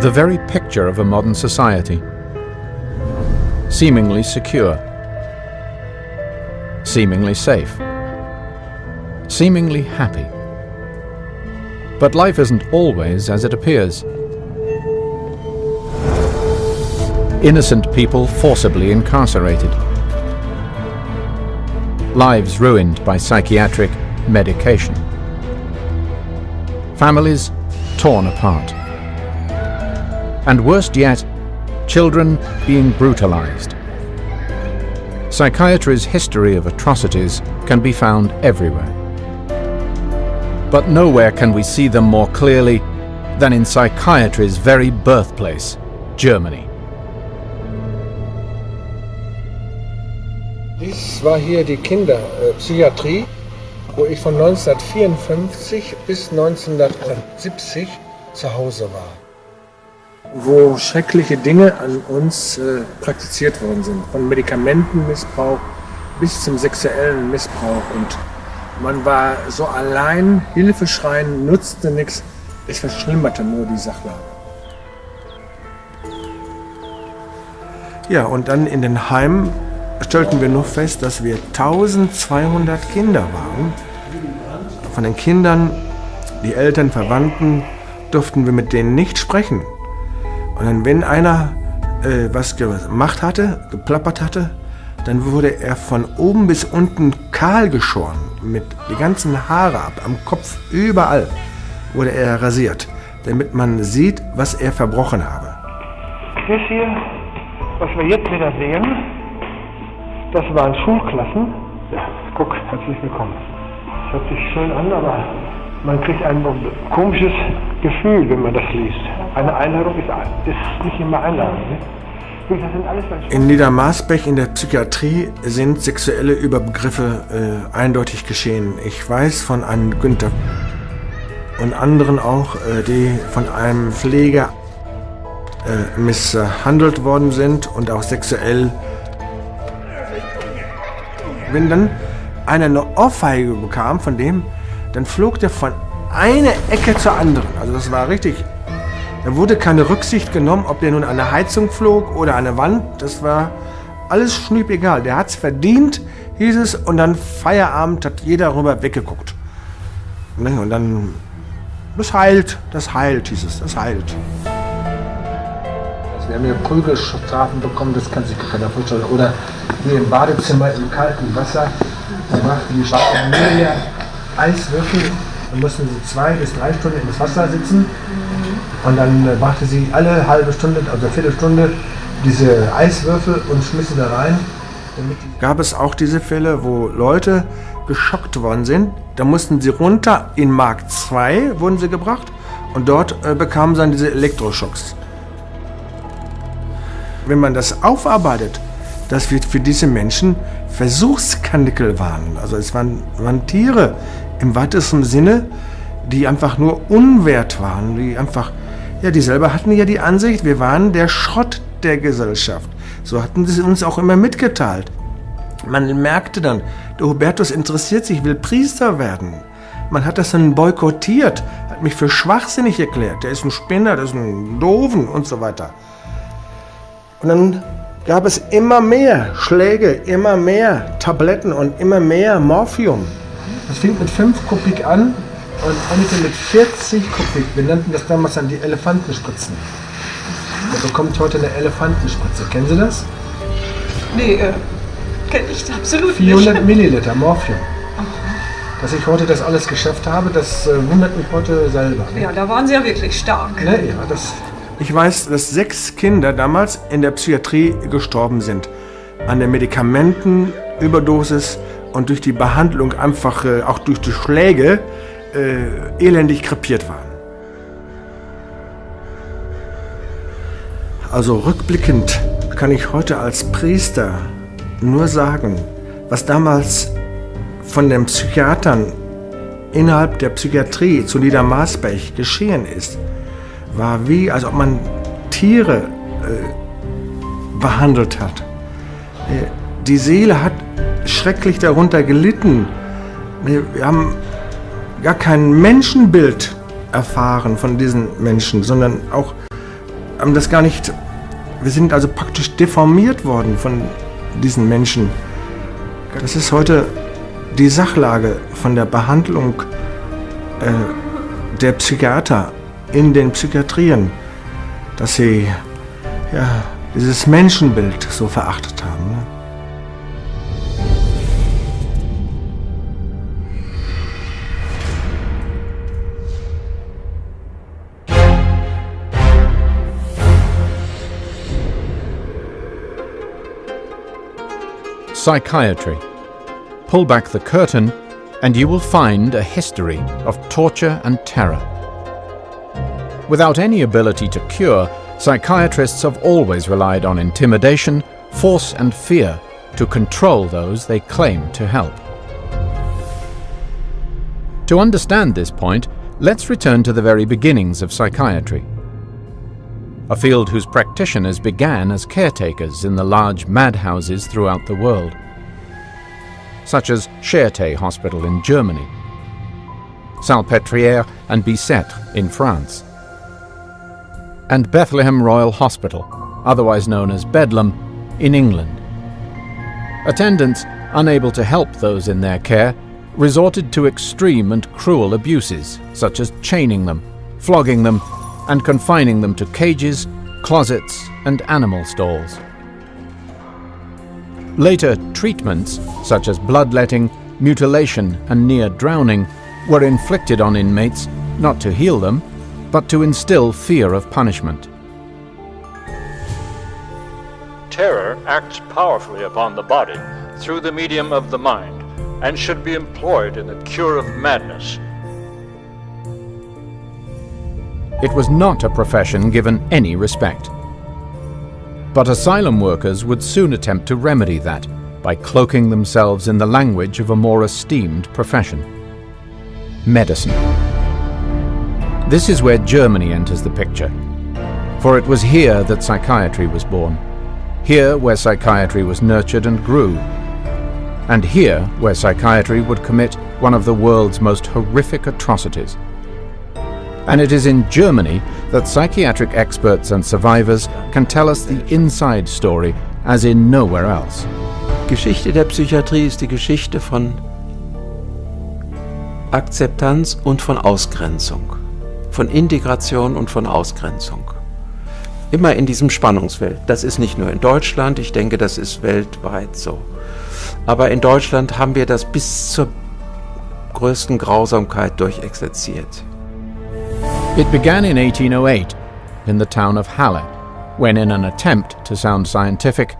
the very picture of a modern society. Seemingly secure, seemingly safe, seemingly happy. But life isn't always as it appears. Innocent people forcibly incarcerated. Lives ruined by psychiatric medication. Families torn apart. And worst yet, children being brutalized. Psychiatry's history of atrocities can be found everywhere. But nowhere can we see them more clearly than in psychiatry's very birthplace, Germany. Dies war hier die Kinderpsychiatrie, wo ich von 1954 bis 1970 zu Hause war. Wo schreckliche Dinge an uns äh, praktiziert worden sind. Von Medikamentenmissbrauch bis zum sexuellen Missbrauch. Und man war so allein, Hilfe schreien nutzte nichts. Es verschlimmerte nur die Sachlage. Ja, und dann in den Heimen stellten wir nur fest, dass wir 1200 Kinder waren. Von den Kindern, die Eltern, Verwandten, durften wir mit denen nicht sprechen. Und dann, wenn einer äh, was gemacht hatte, geplappert hatte, dann wurde er von oben bis unten kahl geschoren, mit die ganzen Haare ab, am Kopf, überall wurde er rasiert, damit man sieht, was er verbrochen habe. Das hier, was wir jetzt wieder sehen, das waren Schulklassen. Ja, guck, herzlich willkommen. Das hört sich schön an, aber man kriegt ein komisches Gefühl, wenn man das liest. Eine Einladung ist, ist nicht immer Einladung. Ne? In Niedermarsbech in der Psychiatrie sind sexuelle Übergriffe äh, eindeutig geschehen. Ich weiß von einem Günther und anderen auch, äh, die von einem Pfleger äh, misshandelt worden sind und auch sexuell. Wenn dann einer eine Ohrfeige bekam von dem, dann flog der von einer Ecke zur anderen. Also das war richtig. Da wurde keine Rücksicht genommen, ob der nun an der Heizung flog oder an der Wand. Das war alles schniepegal. Der hat's verdient, hieß es, und dann Feierabend hat jeder rüber weggeguckt. Ne, und dann, das heilt, das heilt, hieß es, das heilt. Also wir haben hier Prügelstrafen bekommen, das kann sich keiner vorstellen. Oder hier im Badezimmer im kalten Wasser, da brachten die Familie Eiswürfel. Dann mussten sie zwei bis drei Stunden ins Wasser sitzen. Und dann äh, brachte sie alle halbe Stunde, also Viertelstunde, diese Eiswürfel und schmiss sie da rein. Gab es auch diese Fälle, wo Leute geschockt worden sind? Da mussten sie runter in Mark II, wurden sie gebracht. Und dort äh, bekamen sie dann diese Elektroschocks. Wenn man das aufarbeitet, dass wir für diese Menschen Versuchskanickel waren. Also es waren, waren Tiere im weitesten Sinne, die einfach nur unwert waren, die einfach, ja, die selber hatten ja die Ansicht, wir waren der Schrott der Gesellschaft. So hatten sie uns auch immer mitgeteilt. Man merkte dann, der Hubertus interessiert sich, will Priester werden. Man hat das dann boykottiert, hat mich für schwachsinnig erklärt. Der ist ein Spinner, der ist ein Doofen und so weiter. Und dann gab es immer mehr Schläge, immer mehr Tabletten und immer mehr Morphium. Das fing mit 5 Kubik an und endete mit 40 Kubik. Wir nannten das damals dann die Elefantenspritzen. Man bekommt heute eine Elefantenspritze. Kennen Sie das? Nee, äh, kenne ich absolut 400 nicht. Milliliter Morphium. Dass ich heute das alles geschafft habe, das äh, wundert mich heute selber. Ne? Ja, da waren Sie ja wirklich stark. Ne? Ja, das ich weiß, dass sechs Kinder damals in der Psychiatrie gestorben sind. An der Medikamentenüberdosis und durch die Behandlung einfach, äh, auch durch die Schläge, äh, elendig krepiert waren. Also rückblickend kann ich heute als Priester nur sagen, was damals von den Psychiatern innerhalb der Psychiatrie zu Niedermarsbech geschehen ist war wie, als ob man Tiere äh, behandelt hat. Äh, die Seele hat schrecklich darunter gelitten. Wir haben gar kein Menschenbild erfahren von diesen Menschen, sondern auch haben das gar nicht. Wir sind also praktisch deformiert worden von diesen Menschen. Das ist heute die Sachlage von der Behandlung äh, der Psychiater in den Psychiatrien, dass sie ja, dieses Menschenbild so verachtet haben. Psychiatry. Pull back the curtain and you will find a history of torture and terror. Without any ability to cure, psychiatrists have always relied on intimidation, force and fear to control those they claim to help. To understand this point, let's return to the very beginnings of psychiatry. A field whose practitioners began as caretakers in the large madhouses throughout the world, such as Charité Hospital in Germany, Salpêtrière and Bicêtre in France, and Bethlehem Royal Hospital, otherwise known as Bedlam, in England. Attendants, unable to help those in their care, resorted to extreme and cruel abuses, such as chaining them, flogging them, and confining them to cages, closets, and animal stalls. Later, treatments, such as bloodletting, mutilation, and near drowning, were inflicted on inmates not to heal them, but to instill fear of punishment. Terror acts powerfully upon the body through the medium of the mind and should be employed in the cure of madness. It was not a profession given any respect. But asylum workers would soon attempt to remedy that by cloaking themselves in the language of a more esteemed profession medicine. This is where Germany enters the picture, for it was here that psychiatry was born, here where psychiatry was nurtured and grew, and here where psychiatry would commit one of the world's most horrific atrocities. And it is in Germany that psychiatric experts and survivors can tell us the inside story as in nowhere else. Geschichte der Psychiatrie ist die Geschichte von Akzeptanz und von Ausgrenzung, von Integration und von Ausgrenzung. Immer in diesem Spannungsfeld. Das ist nicht nur in Deutschland, ich denke, das ist weltweit so. Aber in Deutschland haben wir das bis zur größten Grausamkeit durchexerziert. It began in 1808 in the town of Halle, when in an attempt to sound scientific,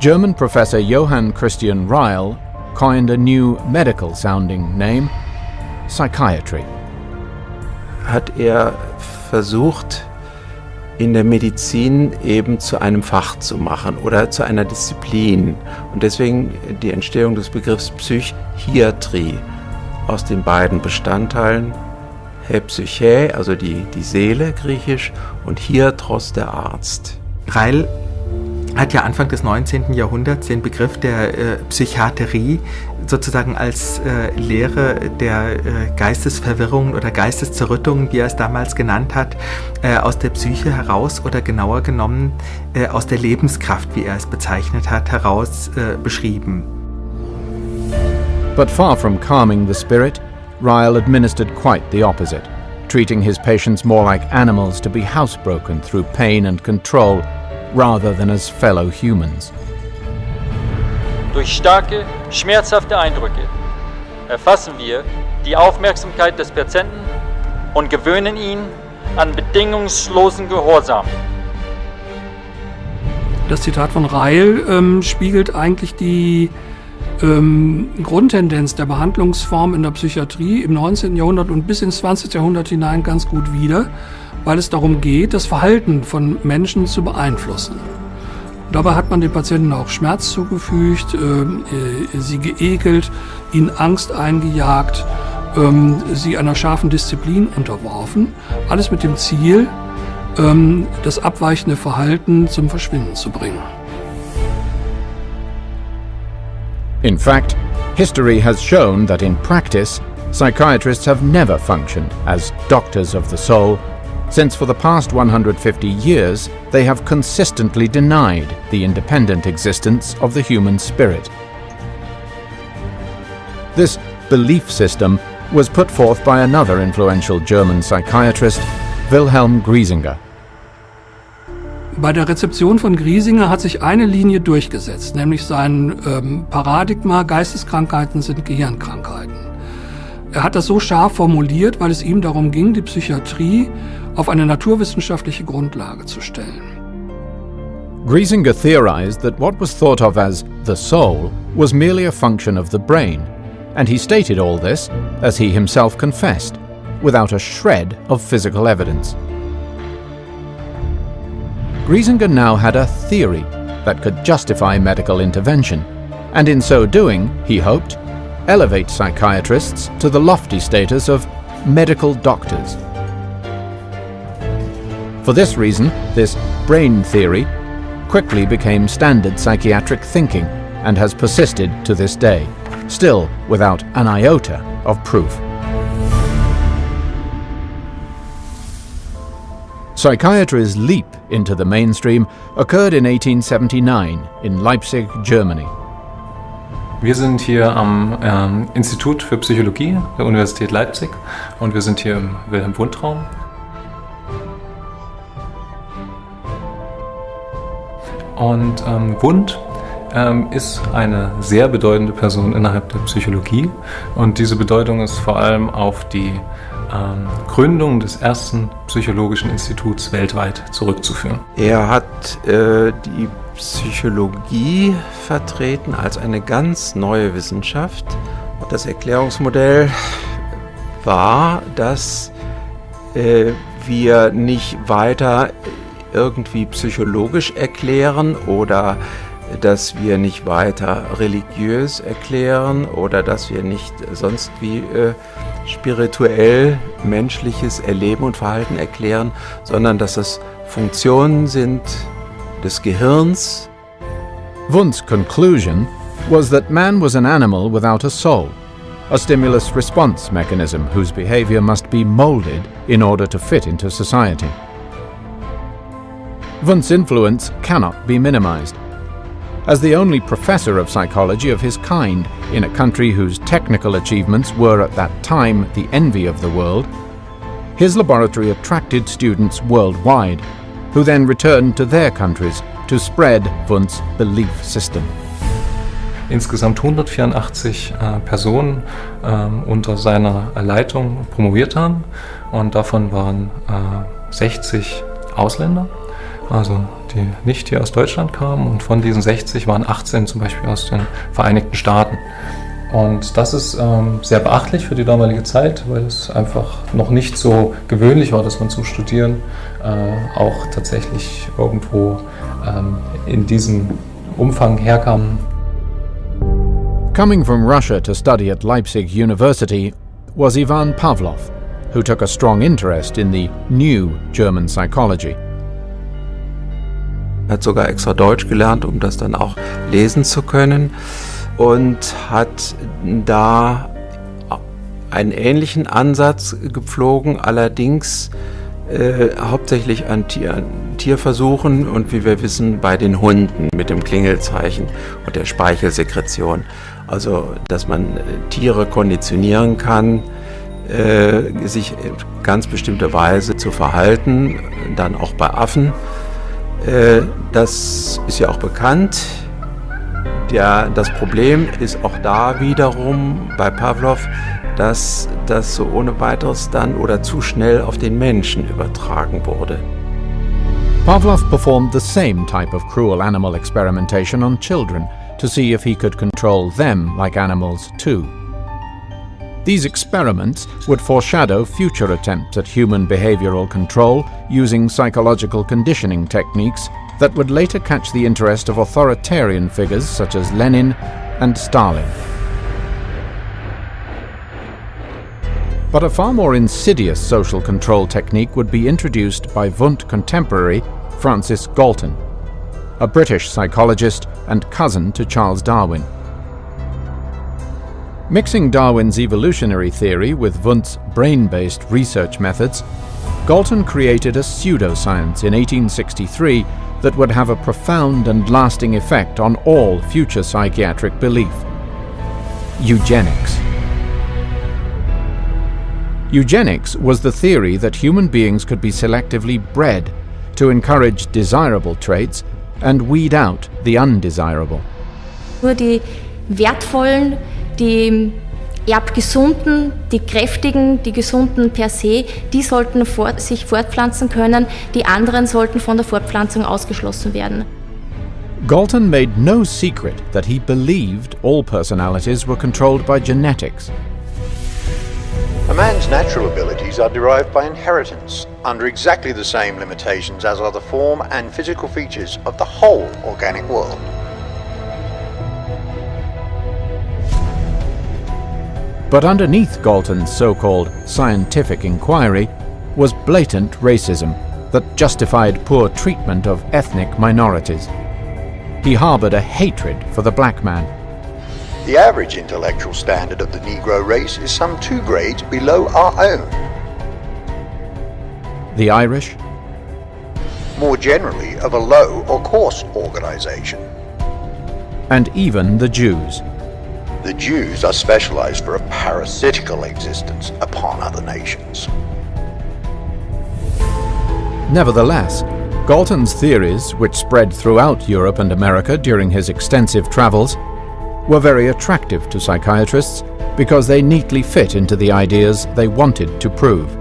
German professor Johann Christian Ryle coined a new medical sounding name, psychiatry. Hat er versucht, in der Medizin eben zu einem Fach zu machen oder zu einer Disziplin. Und deswegen die Entstehung des Begriffs Psychiatrie aus den beiden Bestandteilen Psyche, also die, die Seele griechisch, und Hiatros der Arzt. Reil hat ja Anfang des 19. Jahrhunderts den Begriff der äh, Psychiaterie sozusagen als äh, Lehre der äh, Geistesverwirrung oder Geisteszerrüttung, wie er es damals genannt hat, äh, aus der Psyche heraus oder genauer genommen äh, aus der Lebenskraft, wie er es bezeichnet hat, heraus äh, beschrieben. But far from calming the spirit, Ryle administered quite the opposite, treating his patients more like animals to be housebroken through pain and control rather than as fellow humans. Durch starke, schmerzhafte Eindrücke erfassen wir die Aufmerksamkeit des Patienten und gewöhnen ihn an bedingungslosen Gehorsam. Das Zitat von Reil ähm, spiegelt eigentlich die ähm, Grundtendenz der Behandlungsform in der Psychiatrie im 19. Jahrhundert und bis ins 20. Jahrhundert hinein ganz gut wider, weil es darum geht, das Verhalten von Menschen zu beeinflussen. Dabei hat man den Patienten auch Schmerz zugefügt, äh, sie geekelt, ihnen Angst eingejagt, ähm, sie einer scharfen Disziplin unterworfen. Alles mit dem Ziel, ähm, das abweichende Verhalten zum Verschwinden zu bringen. In fact, history has shown that in practice, psychiatrists have never functioned as doctors of the soul, since for the past 150 years they have consistently denied the independent existence of the human spirit. This belief system was put forth by another influential German psychiatrist, Wilhelm Griesinger. Bei der Rezeption von Griesinger hat sich eine Linie durchgesetzt, nämlich sein ähm, Paradigma Geisteskrankheiten sind Gehirnkrankheiten. Er hat das so scharf formuliert, weil es ihm darum ging, die Psychiatrie auf eine naturwissenschaftliche Grundlage zu stellen. Griesinger theorized that what was thought of as the soul was merely a function of the brain, and he stated all this, as he himself confessed, without a shred of physical evidence. Griesinger now had a theory that could justify medical intervention, and in so doing, he hoped, elevate psychiatrists to the lofty status of medical doctors. For this reason, this brain theory quickly became standard psychiatric thinking and has persisted to this day, still without an iota of proof. Psychiatry's leap into the mainstream occurred in 1879 in Leipzig, Germany. Wir sind hier am ähm, Institut für Psychologie der Universität Leipzig und wir sind hier im Wilhelm Und ähm, Wundt ähm, ist eine sehr bedeutende Person innerhalb der Psychologie und diese Bedeutung ist vor allem auf die ähm, Gründung des ersten psychologischen Instituts weltweit zurückzuführen. Er hat äh, die Psychologie vertreten als eine ganz neue Wissenschaft. Und das Erklärungsmodell war, dass äh, wir nicht weiter irgendwie psychologisch erklären oder dass wir nicht weiter religiös erklären oder dass wir nicht sonst wie äh, spirituell menschliches Erleben und Verhalten erklären, sondern dass es Funktionen sind des Gehirns. Wundt's conclusion was that man was an animal without a soul, a stimulus response mechanism whose behavior must be molded in order to fit into society. Wundt's influence cannot be minimized. As the only professor of psychology of his kind in a country whose technical achievements were at that time the envy of the world, his laboratory attracted students worldwide, who then returned to their countries to spread Wundt's belief system. Insgesamt 184 äh, Personen äh, unter seiner Leitung promoviert haben und davon waren äh, 60 Ausländer, also die nicht hier aus Deutschland kamen und von diesen 60 waren 18 zum Beispiel aus den Vereinigten Staaten. Und das ist ähm, sehr beachtlich für die damalige Zeit, weil es einfach noch nicht so gewöhnlich war, dass man zum Studieren äh, auch tatsächlich irgendwo ähm, in diesem Umfang herkam. Coming from Russia to study at Leipzig University was Ivan Pavlov, who took a strong interest in the new German psychology. Hat sogar extra Deutsch gelernt, um das dann auch lesen zu können und hat da einen ähnlichen Ansatz gepflogen, allerdings äh, hauptsächlich an, Tier, an Tierversuchen und wie wir wissen bei den Hunden mit dem Klingelzeichen und der Speichelsekretion. Also, dass man äh, Tiere konditionieren kann, äh, sich ganz bestimmter Weise zu verhalten, dann auch bei Affen. Äh, das ist ja auch bekannt. Der, das Problem ist auch da wiederum bei Pavlov, dass das so ohne weiteres dann oder zu schnell auf den Menschen übertragen wurde. Pavlov performed the same type of cruel animal experimentation on children to see if he could control them like animals too. These experiments would foreshadow future attempts at human behavioral control using psychological conditioning techniques that would later catch the interest of authoritarian figures such as Lenin and Stalin. But a far more insidious social control technique would be introduced by Wundt contemporary Francis Galton, a British psychologist and cousin to Charles Darwin. Mixing Darwin's evolutionary theory with Wundt's brain-based research methods, Galton created a pseudoscience in 1863 that would have a profound and lasting effect on all future psychiatric belief. Eugenics. Eugenics was the theory that human beings could be selectively bred to encourage desirable traits and weed out the undesirable. Nur die wertvollen, die erbgesunden, die kräftigen, die gesunden per se, die sollten fort, sich fortpflanzen können, die anderen sollten von der Fortpflanzung ausgeschlossen werden. Galton made no secret that he believed all personalities were controlled by genetics. A man's natural abilities are derived by inheritance, under exactly the same limitations as are the form and physical features of the whole organic world. But underneath Galton's so-called scientific inquiry was blatant racism that justified poor treatment of ethnic minorities. He harbored a hatred for the black man. The average intellectual standard of the Negro race is some two grades below our own. The Irish? More generally, of a low or coarse organization. And even the Jews. The Jews are specialized for a parasitical existence upon other nations. Nevertheless, Galton's theories, which spread throughout Europe and America during his extensive travels, were very attractive to psychiatrists because they neatly fit into the ideas they wanted to prove.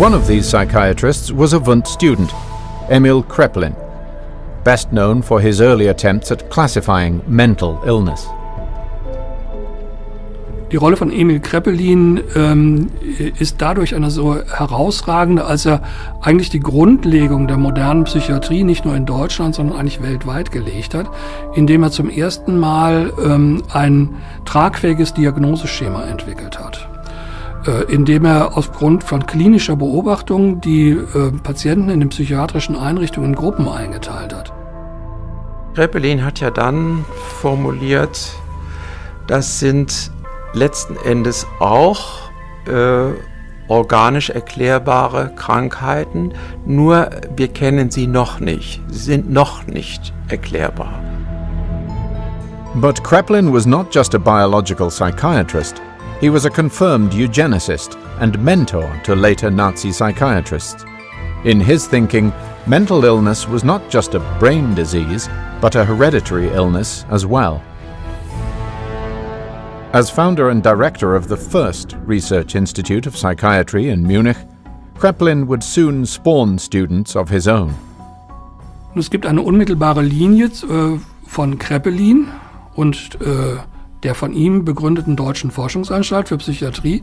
One of these psychiatrists was a Wundt student, Emil Kreplin, best known for his early attempts at classifying mental illness. Die Rolle von Emil Kreppelin ähm, ist dadurch eine so herausragende, als er eigentlich die Grundlegung der modernen Psychiatrie nicht nur in Deutschland, sondern eigentlich weltweit gelegt hat, indem er zum ersten Mal ähm, ein tragfähiges Diagnoseschema entwickelt hat äh, indem er aufgrund von klinischer Beobachtung die äh, Patienten in den psychiatrischen Einrichtungen in Gruppen eingeteilt hat. Kreppelin hat ja dann formuliert, das sind letzten Endes auch äh, organisch erklärbare Krankheiten, nur wir kennen sie noch nicht, sie sind noch nicht erklärbar. But Kreplin was not just a biological psychiatrist. He was a confirmed eugenicist and mentor to later Nazi psychiatrists. In his thinking, mental illness was not just a brain disease, but a hereditary illness as well. As founder and director of the first Research Institute of Psychiatry in Munich, Kreplin would soon spawn students of his own. Es gibt eine unmittelbare Linie äh, von Kreppelin und äh, der von ihm begründeten Deutschen Forschungsanstalt für Psychiatrie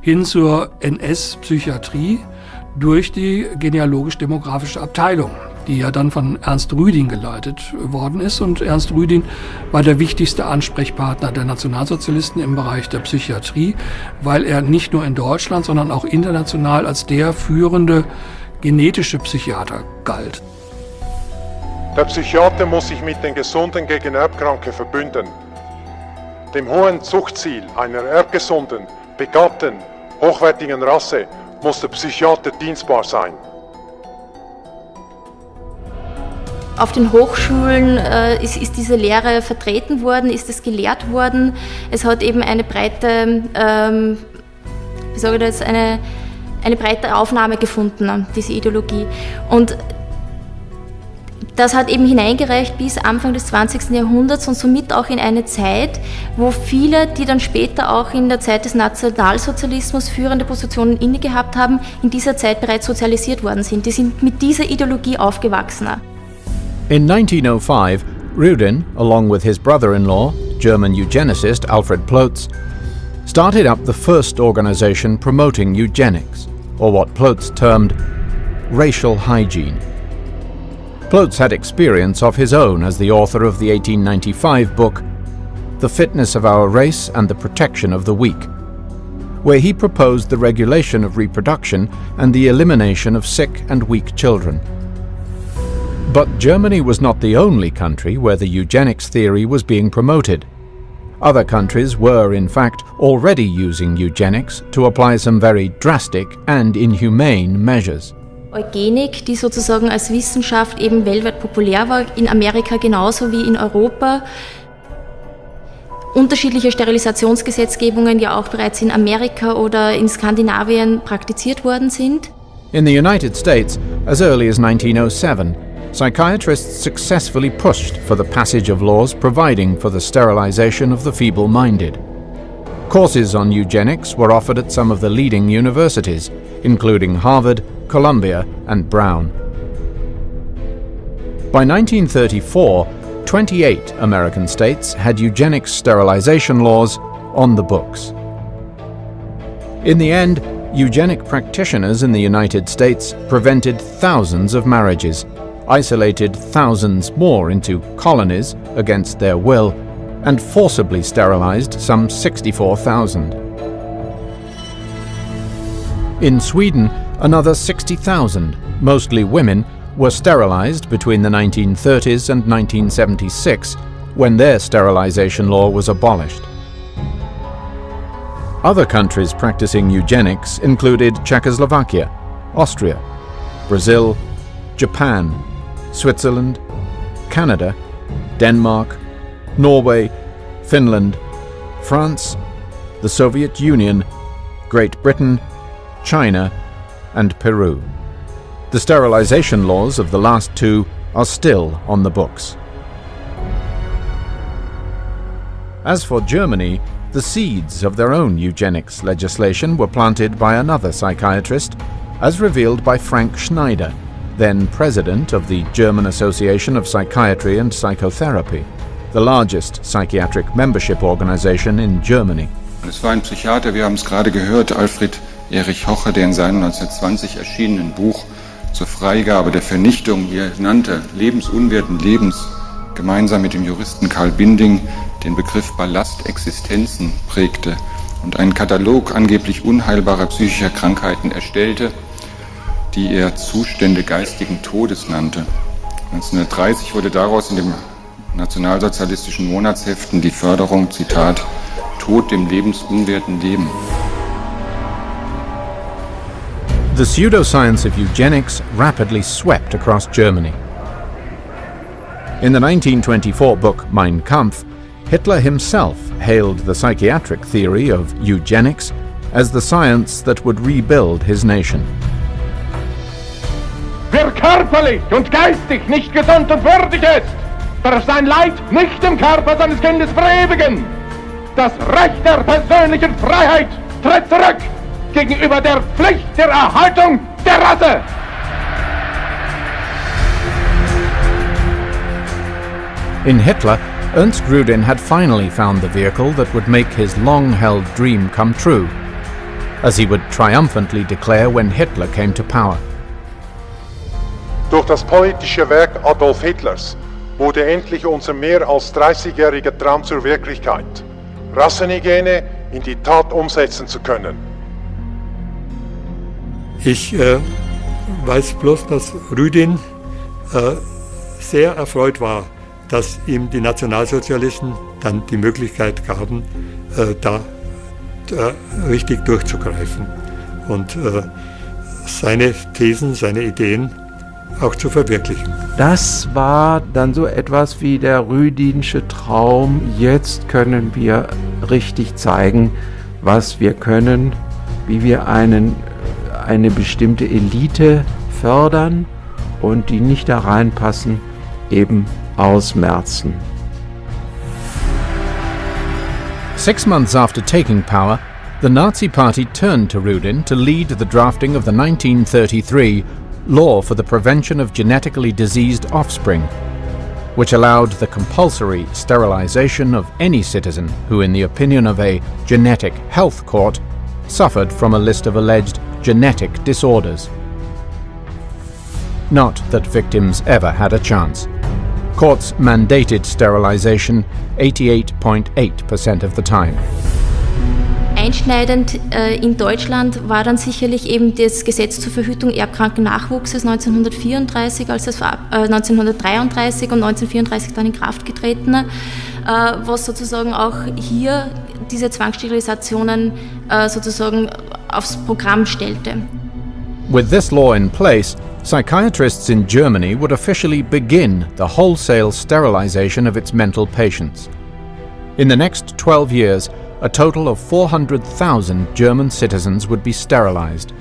hin zur NS-Psychiatrie durch die genealogisch-demografische Abteilung, die ja dann von Ernst Rüdin geleitet worden ist. Und Ernst Rüdin war der wichtigste Ansprechpartner der Nationalsozialisten im Bereich der Psychiatrie, weil er nicht nur in Deutschland, sondern auch international als der führende genetische Psychiater galt. Der Psychiater muss sich mit den Gesunden gegen Erbkranke verbünden. Dem hohen Zuchtziel einer erbgesunden, begabten, hochwertigen Rasse muss der Psychiater dienstbar sein. Auf den Hochschulen äh, ist, ist, diese Lehre vertreten worden, ist es gelehrt worden. Es hat eben eine breite, ähm, wie sage ich das, eine, eine breite Aufnahme gefunden, diese Ideologie. Und das hat eben hineingereicht bis Anfang des 20. Jahrhunderts und somit auch in eine Zeit, wo viele, die dann später auch in der Zeit des Nationalsozialismus führende Positionen inne gehabt haben, in dieser Zeit bereits sozialisiert worden sind. Die sind mit dieser Ideologie aufgewachsen. In 1905, Rudin, along with his brother-in-law, German eugenicist Alfred Plotz, started up the first organization promoting eugenics, or what Plotz termed racial hygiene. Plotz had experience of his own as the author of the 1895 book The Fitness of Our Race and the Protection of the Weak, where he proposed the regulation of reproduction and the elimination of sick and weak children. But Germany was not the only country where the eugenics theory was being promoted. Other countries were, in fact, already using eugenics to apply some very drastic and inhumane measures. Eugenik, die sozusagen als Wissenschaft eben weltweit populär war, in Amerika genauso wie in Europa. Unterschiedliche Sterilisationsgesetzgebungen ja auch bereits in Amerika oder in Skandinavien praktiziert worden sind. In the United States, as early as 1907, psychiatrists successfully pushed for the passage of laws providing for the sterilization of the feeble minded. Courses on eugenics were offered at some of the leading universities, including Harvard, Columbia, and Brown. By 1934, 28 American states had eugenics sterilization laws on the books. In the end, eugenic practitioners in the United States prevented thousands of marriages isolated thousands more into colonies against their will, and forcibly sterilized some 64,000. In Sweden, another 60,000, mostly women, were sterilized between the 1930s and 1976, when their sterilization law was abolished. Other countries practicing eugenics included Czechoslovakia, Austria, Brazil, Japan, Switzerland, Canada, Denmark, Norway, Finland, France, the Soviet Union, Great Britain, China, and Peru. The sterilization laws of the last two are still on the books. As for Germany, the seeds of their own eugenics legislation were planted by another psychiatrist, as revealed by Frank Schneider, then president of the German Association of Psychiatry and Psychotherapy, the largest psychiatric membership organization in Germany. Es war ein Psychiater, wir haben es gerade gehört, Alfred Erich Hoche, der in seinem 1920 erschienenen Buch zur Freigabe der Vernichtung, wie er nannte, lebensunwerten Lebens, gemeinsam mit dem Juristen Karl Binding den Begriff Ballastexistenzen prägte und einen Katalog angeblich unheilbarer psychischer Krankheiten erstellte, die er Zustände geistigen Todes nannte. 1930 wurde daraus in den nationalsozialistischen Monatsheften die Förderung, Zitat, Tod dem lebensunwerten Leben. The pseudoscience of eugenics rapidly swept across Germany. In the 1924 book Mein Kampf, Hitler himself hailed the psychiatric theory of eugenics as the science that would rebuild his nation. Wer körperlich und geistig nicht gesund und würdig ist, darf sein Leid nicht im Körper seines Kindes verewigen. Das Recht der persönlichen Freiheit tritt zurück gegenüber der Pflicht der Erhaltung der Rasse. In Hitler, Ernst Grudin had finally found the vehicle that would make his long-held dream come true, as he would triumphantly declare when Hitler came to power. Durch das politische Werk Adolf Hitlers wurde endlich unser mehr als 30-jähriger Traum zur Wirklichkeit, Rassenhygiene in die Tat umsetzen zu können. Ich äh, weiß bloß, dass Rüdin äh, sehr erfreut war, dass ihm die Nationalsozialisten dann die Möglichkeit gaben, äh, da richtig durchzugreifen und äh, seine Thesen, seine Ideen auch zu verwirklichen. Das war dann so etwas wie der Rüdinsche Traum. Jetzt können wir richtig zeigen, was wir können, wie wir einen, eine bestimmte Elite fördern und die nicht da reinpassen, eben ausmerzen. Six months after taking power, the Nazi Party turned to Rudin to lead the drafting of the 1933 Law for the Prevention of Genetically Diseased Offspring, which allowed the compulsory sterilization of any citizen who, in the opinion of a genetic health court, suffered from a list of alleged genetic disorders. Not that victims ever had a chance. Courts mandated sterilization 88.8% of the time. einschneidend äh, in Deutschland war dann sicherlich eben das Gesetz zur Verhütung erbkranken Nachwuchses 1934, als das, äh, 1933 und 1934 dann in Kraft getreten, äh, was sozusagen auch hier diese Zwangssterilisationen äh, sozusagen aufs Programm stellte. With this law in place, psychiatrists in Germany would officially begin the wholesale sterilization of its mental patients. In the next 12 years, a total of 400,000 German citizens would be sterilized.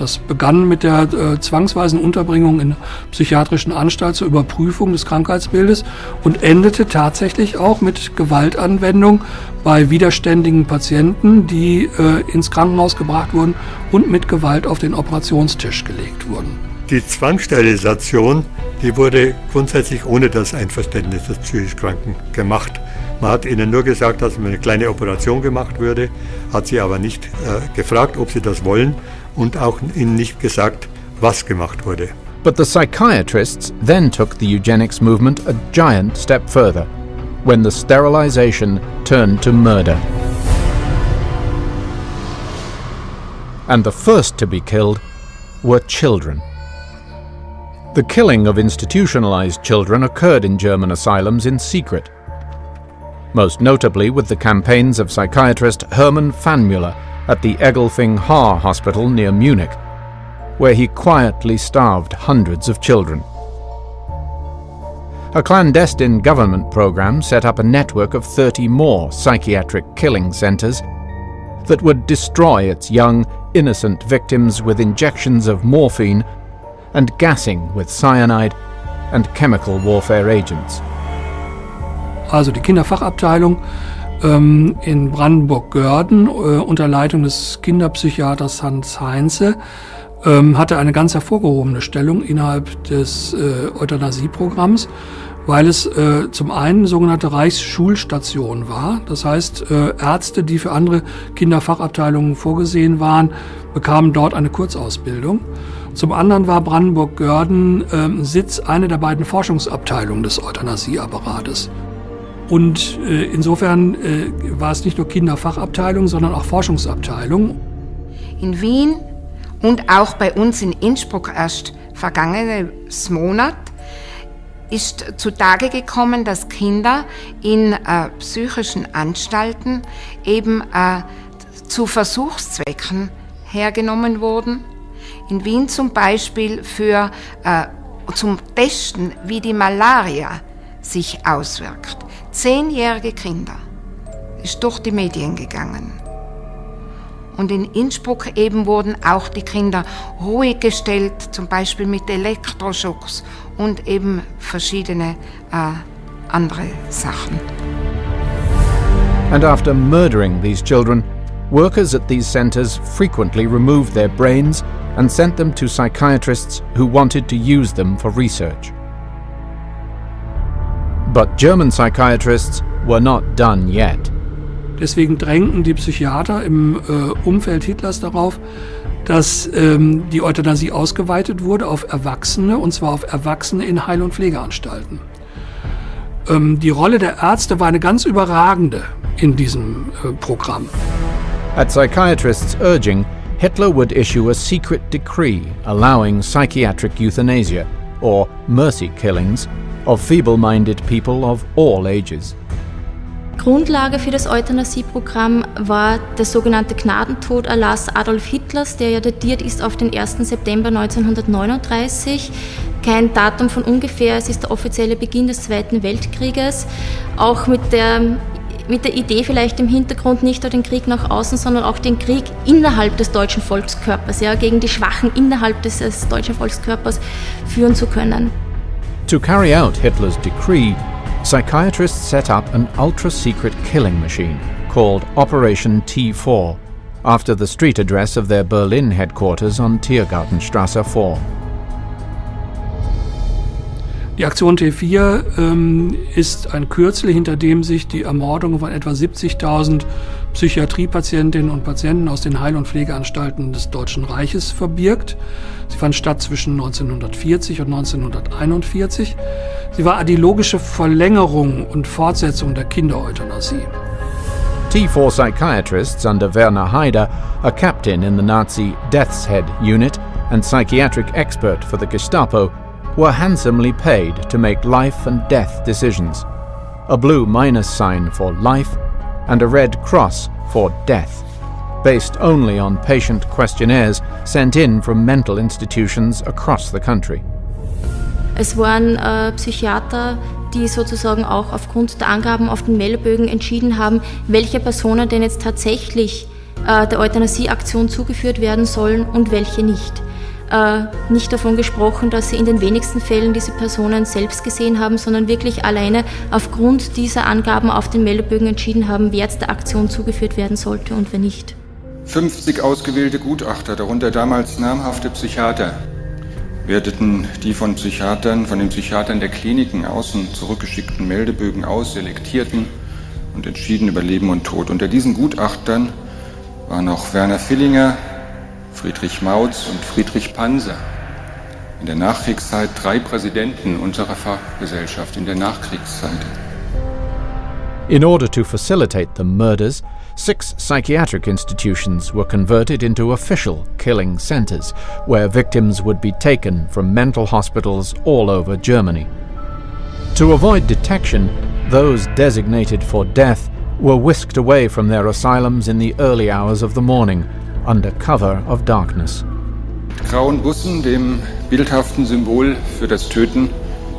Das begann mit der äh, zwangsweisen Unterbringung in psychiatrischen Anstalt zur Überprüfung des Krankheitsbildes und endete tatsächlich auch mit Gewaltanwendung bei widerständigen Patienten, die äh, ins Krankenhaus gebracht wurden und mit Gewalt auf den Operationstisch gelegt wurden. Die Zwangssterilisation, die wurde grundsätzlich ohne das Einverständnis des psychisch Kranken gemacht. Man hat ihnen nur gesagt, dass eine kleine Operation gemacht würde, hat sie aber nicht äh, gefragt, ob sie das wollen und auch ihnen nicht gesagt, was gemacht wurde. But the psychiatrists then took the eugenics movement a giant step further, when the sterilization turned to murder. And the first to be killed were children. The killing of institutionalized children occurred in German asylums in secret most notably with the campaigns of psychiatrist Hermann Pfannmüller at the Egelfing Haar Hospital near Munich, where he quietly starved hundreds of children. A clandestine government program set up a network of 30 more psychiatric killing centers that would destroy its young, innocent victims with injections of morphine and gassing with cyanide and chemical warfare agents. also die Kinderfachabteilung ähm, in Brandenburg-Görden äh, unter Leitung des Kinderpsychiaters Hans Heinze ähm, hatte eine ganz hervorgehobene Stellung innerhalb des äh, Euthanasieprogramms, weil es äh, zum einen sogenannte Reichsschulstation war. Das heißt, äh, Ärzte, die für andere Kinderfachabteilungen vorgesehen waren, bekamen dort eine Kurzausbildung. Zum anderen war Brandenburg-Görden äh, Sitz einer der beiden Forschungsabteilungen des Euthanasieapparates. Und äh, insofern äh, war es nicht nur Kinderfachabteilung, sondern auch Forschungsabteilung. In Wien und auch bei uns in Innsbruck erst vergangenes Monat ist zutage gekommen, dass Kinder in äh, psychischen Anstalten eben äh, zu Versuchszwecken hergenommen wurden. In Wien zum Beispiel für, äh, zum Testen, wie die Malaria sich auswirkt. Zehnjährige Kinder ist durch die Medien gegangen. Und in Innsbruck eben wurden auch die Kinder ruhig gestellt, zum Beispiel mit Elektroschocks und eben verschiedene äh, andere Sachen. And after murdering these children, workers at these centers frequently removed their brains and sent them to psychiatrists who wanted to use them for research. But German psychiatrists were not done yet. Deswegen drängten die Psychiater im äh, Umfeld Hitlers darauf, dass ähm, die Euthanasie ausgeweitet wurde auf Erwachsene, und zwar auf Erwachsene in Heil- und Pflegeanstalten. Ähm, die Rolle der Ärzte war eine ganz überragende in diesem äh, Programm. At psychiatrists' urging, Hitler would issue a secret decree allowing psychiatric euthanasia, or mercy killings, of feeble-minded people of all ages. Grundlage für das Euthanasieprogramm war der sogenannte Gnadentoderlass Adolf Hitlers, der ja datiert ist auf den 1. September 1939. Kein Datum von ungefähr, es ist der offizielle Beginn des Zweiten Weltkrieges. Auch mit der, mit der Idee vielleicht im Hintergrund nicht nur den Krieg nach außen, sondern auch den Krieg innerhalb des deutschen Volkskörpers, ja, gegen die Schwachen innerhalb des, des deutschen Volkskörpers führen zu können. To carry out Hitler's decree, psychiatrists set up an ultra-secret killing machine called Operation T4, after the street address of their Berlin headquarters on Tiergartenstrasse 4. Die Aktion T4 ähm, ist ein Kürzel, hinter dem sich die Ermordung von etwa 70.000 Psychiatriepatientinnen und Patienten aus den Heil- und Pflegeanstalten des Deutschen Reiches verbirgt. Sie fand statt zwischen 1940 und 1941. Sie war die logische Verlängerung und Fortsetzung der Kindereuthanasie. T4 psychiatrists under Werner Haider, a captain in the Nazi Death's Head unit and psychiatric expert for the Gestapo, were handsomely paid to make life and death decisions. A blue minus sign for life and a red cross for death, based only on patient questionnaires sent in from mental institutions across the country. Es waren äh, Psychiater, die sozusagen auch aufgrund der Angaben auf den Meldebögen entschieden haben, welche Personen denn jetzt tatsächlich äh, der Euthanasieaktion zugeführt werden sollen und welche nicht. Äh, nicht davon gesprochen, dass sie in den wenigsten Fällen diese Personen selbst gesehen haben, sondern wirklich alleine aufgrund dieser Angaben auf den Meldebögen entschieden haben, wer jetzt der Aktion zugeführt werden sollte und wer nicht. 50 ausgewählte Gutachter, darunter damals namhafte Psychiater, werteten die von Psychiatern, von den Psychiatern der Kliniken außen zurückgeschickten Meldebögen aus, selektierten und entschieden über Leben und Tod. Unter diesen Gutachtern waren auch Werner Villinger, Friedrich Mautz und Friedrich Panser. In der Nachkriegszeit drei Präsidenten unserer Fachgesellschaft in der Nachkriegszeit. In order to facilitate the murders, six psychiatric institutions were converted into official killing centers, where victims would be taken from mental hospitals all over Germany. To avoid detection, those designated for death were whisked away from their asylums in the early hours of the morning, under cover of darkness. Mit grauen Bussen, dem bildhaften Symbol für das Töten,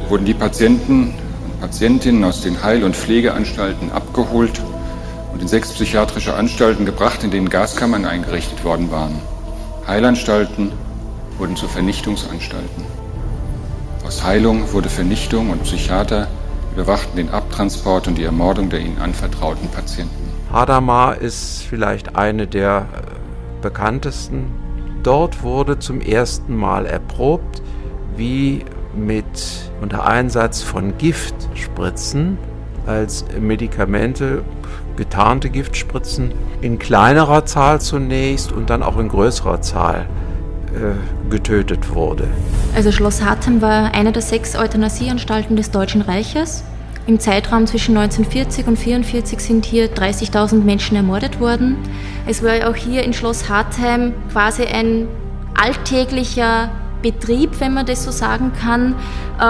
wurden die Patienten und Patientinnen aus den Heil- und Pflegeanstalten abgeholt und in sechs psychiatrische Anstalten gebracht, in denen Gaskammern eingerichtet worden waren. Heilanstalten wurden zu Vernichtungsanstalten. Aus Heilung wurde Vernichtung und Psychiater überwachten den Abtransport und die Ermordung der ihnen anvertrauten Patienten. Hadamar ist vielleicht eine der äh, bekanntesten. Dort wurde zum ersten Mal erprobt, wie mit unter Einsatz von Giftspritzen als Medikamente getarnte Giftspritzen in kleinerer Zahl zunächst und dann auch in größerer Zahl äh, getötet wurde. Also Schloss Hattem war eine der sechs Euthanasieanstalten des Deutschen Reiches. Im Zeitraum zwischen 1940 und 1944 sind hier 30.000 Menschen ermordet worden. Es war auch hier in Schloss Hartheim quasi ein alltäglicher Betrieb, wenn man das so sagen kann, äh,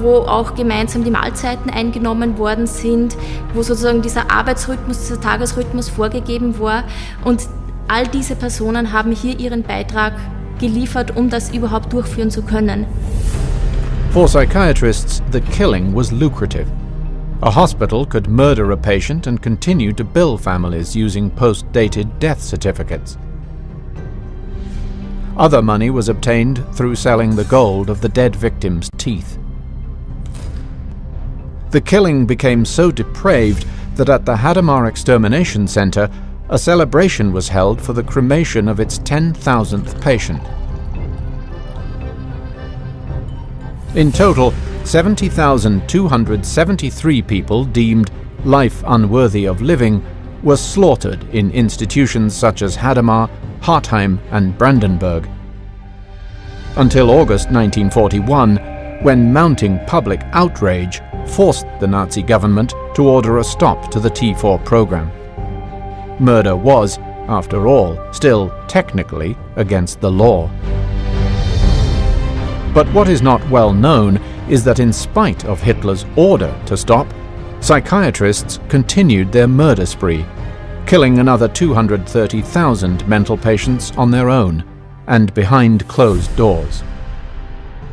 wo auch gemeinsam die Mahlzeiten eingenommen worden sind, wo sozusagen dieser Arbeitsrhythmus, dieser Tagesrhythmus vorgegeben war. Und all diese Personen haben hier ihren Beitrag geliefert, um das überhaupt durchführen zu können. For psychiatrists, the killing was lucrative. A hospital could murder a patient and continue to bill families using post dated death certificates. Other money was obtained through selling the gold of the dead victim's teeth. The killing became so depraved that at the Hadamar Extermination Center, a celebration was held for the cremation of its 10,000th patient. In total, 70,273 people deemed life unworthy of living were slaughtered in institutions such as Hadamar, Hartheim, and Brandenburg. Until August 1941, when mounting public outrage forced the Nazi government to order a stop to the T4 program. Murder was, after all, still technically against the law. But what is not well known is that in spite of Hitler's order to stop, psychiatrists continued their murder spree, killing another 230,000 mental patients on their own and behind closed doors.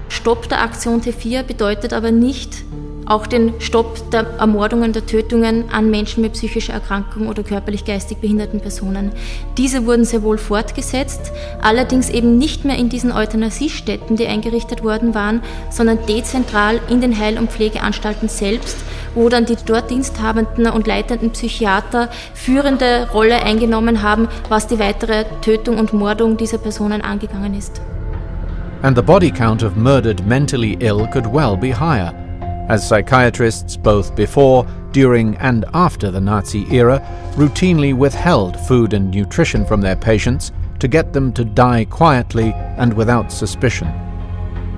Stopp der Aktion T4 bedeutet aber nicht auch den Stopp der Ermordungen, der Tötungen an Menschen mit psychischer Erkrankung oder körperlich-geistig behinderten Personen. Diese wurden sehr wohl fortgesetzt, allerdings eben nicht mehr in diesen Euthanasiestätten, die eingerichtet worden waren, sondern dezentral in den Heil- und Pflegeanstalten selbst, wo dann die dort diensthabenden und leitenden Psychiater führende Rolle eingenommen haben, was die weitere Tötung und Mordung dieser Personen angegangen ist. And the body count of murdered mentally ill could well be higher. As psychiatrists both before, during, and after the Nazi era routinely withheld food and nutrition from their patients to get them to die quietly and without suspicion.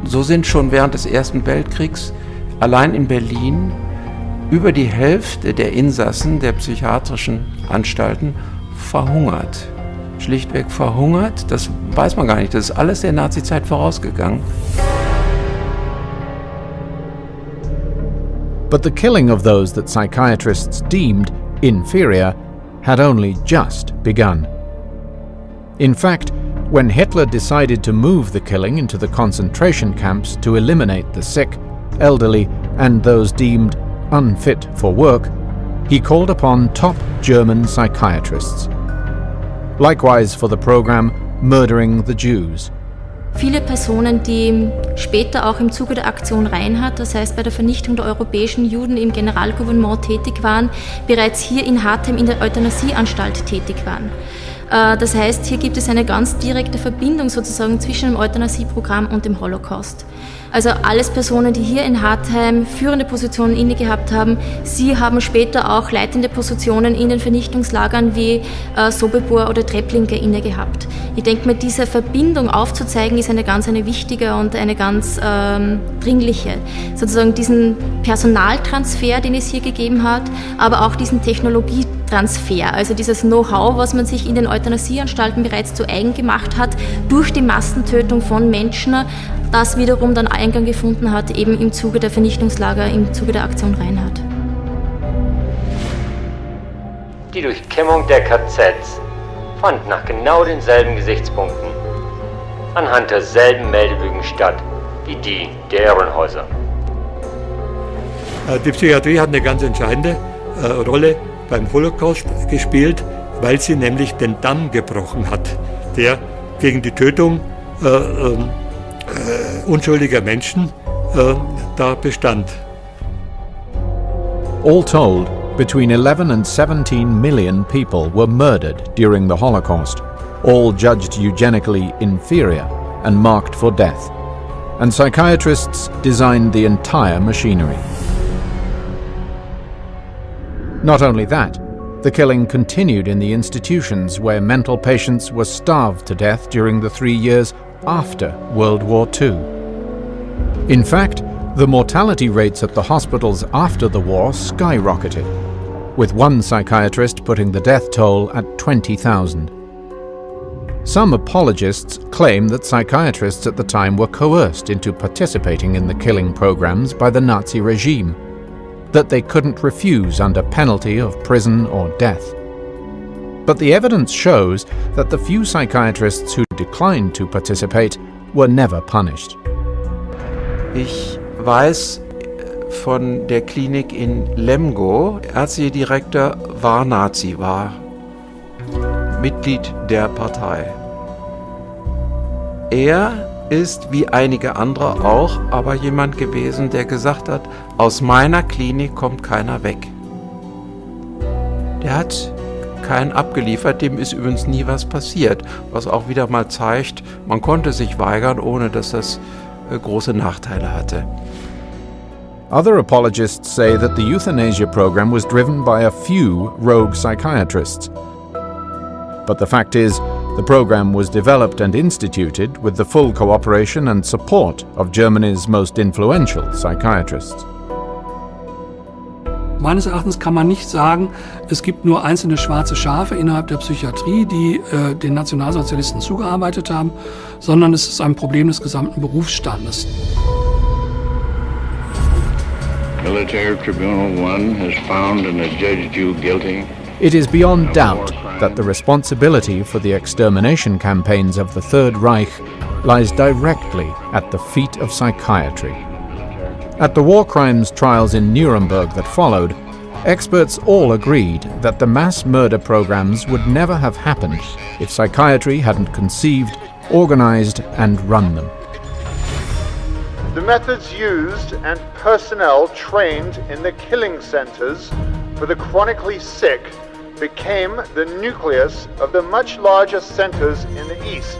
So sind schon während des Ersten Weltkriegs allein in Berlin über die Hälfte der Insassen der psychiatrischen Anstalten verhungert. Schlichtweg verhungert, das weiß man gar nicht, das ist alles der Nazizeit vorausgegangen. But the killing of those that psychiatrists deemed inferior had only just begun. In fact, when Hitler decided to move the killing into the concentration camps to eliminate the sick, elderly, and those deemed unfit for work, he called upon top German psychiatrists. Likewise for the program Murdering the Jews. Viele Personen, die später auch im Zuge der Aktion Reinhardt, das heißt bei der Vernichtung der europäischen Juden im Generalgouvernement tätig waren, bereits hier in Hartheim in der Euthanasieanstalt tätig waren. Äh, das heißt, hier gibt es eine ganz direkte Verbindung sozusagen zwischen dem Euthanasieprogramm und dem Holocaust. Also alles Personen, die hier in Hartheim führende Positionen inne gehabt haben. Sie haben später auch leitende Positionen in den Vernichtungslagern wie äh, Sobibor oder Trepplinke inne gehabt. Ich denke mir, diese Verbindung aufzuzeigen, ist eine ganz eine wichtige und eine ganz ähm, dringliche. Sozusagen diesen Personaltransfer, den es hier gegeben hat, aber auch diesen Technologietransfer, also dieses Know-how, was man sich in den Euthanasieanstalten bereits zu eigen gemacht hat, durch die Massentötung von Menschen, das wiederum dann Eingang gefunden hat, eben im Zuge der Vernichtungslager, im Zuge der Aktion Reinhardt. Die Durchkämmung der KZs fand nach genau denselben Gesichtspunkten anhand derselben Meldebögen statt wie die der Herrenhäuser. Äh, die Psychiatrie hat eine ganz entscheidende äh, Rolle beim Holocaust gespielt, weil sie nämlich den Damm gebrochen hat, der gegen die Tötung äh, ähm, äh, unschuldiger Menschen äh, da bestand. All told, between 11 and 17 million people were murdered during the Holocaust, all judged eugenically inferior and marked for death. And psychiatrists designed the entire machinery. Not only that, the killing continued in the institutions where mental patients were starved to death during the three years after World War II. In fact, the mortality rates at the hospitals after the war skyrocketed, with one psychiatrist putting the death toll at 20,000. Some apologists claim that psychiatrists at the time were coerced into participating in the killing programs by the Nazi regime, that they couldn't refuse under penalty of prison or death. But the evidence shows that the few psychiatrists who declined to participate were never punished. Ich weiß von der Klinik in Lemgo, Ärztedirektor war Nazi, war Mitglied der Partei. Er ist wie einige andere auch aber jemand gewesen, der gesagt hat, aus meiner Klinik kommt keiner weg. Der hat keinen abgeliefert, dem ist übrigens nie was passiert, was auch wieder mal zeigt, man konnte sich weigern, ohne dass das äh, große Nachteile hatte. Other apologists say that the euthanasia program was driven by a few rogue psychiatrists. But the fact is, the program was developed and instituted with the full cooperation and support of Germany's most influential psychiatrists. Meines Erachtens kann man nicht sagen, es gibt nur einzelne schwarze Schafe innerhalb der Psychiatrie, die äh, den Nationalsozialisten zugearbeitet haben, sondern es ist ein Problem des gesamten Berufsstandes. Military Tribunal 1 has found and adjudged you guilty. It is beyond doubt that the responsibility for the extermination campaigns of the Third Reich lies directly at the feet of psychiatry. At the war crimes trials in Nuremberg that followed, experts all agreed that the mass murder programs would never have happened if psychiatry hadn't conceived, organized, and run them. The methods used and personnel trained in the killing centers for the chronically sick became the nucleus of the much larger centers in the East,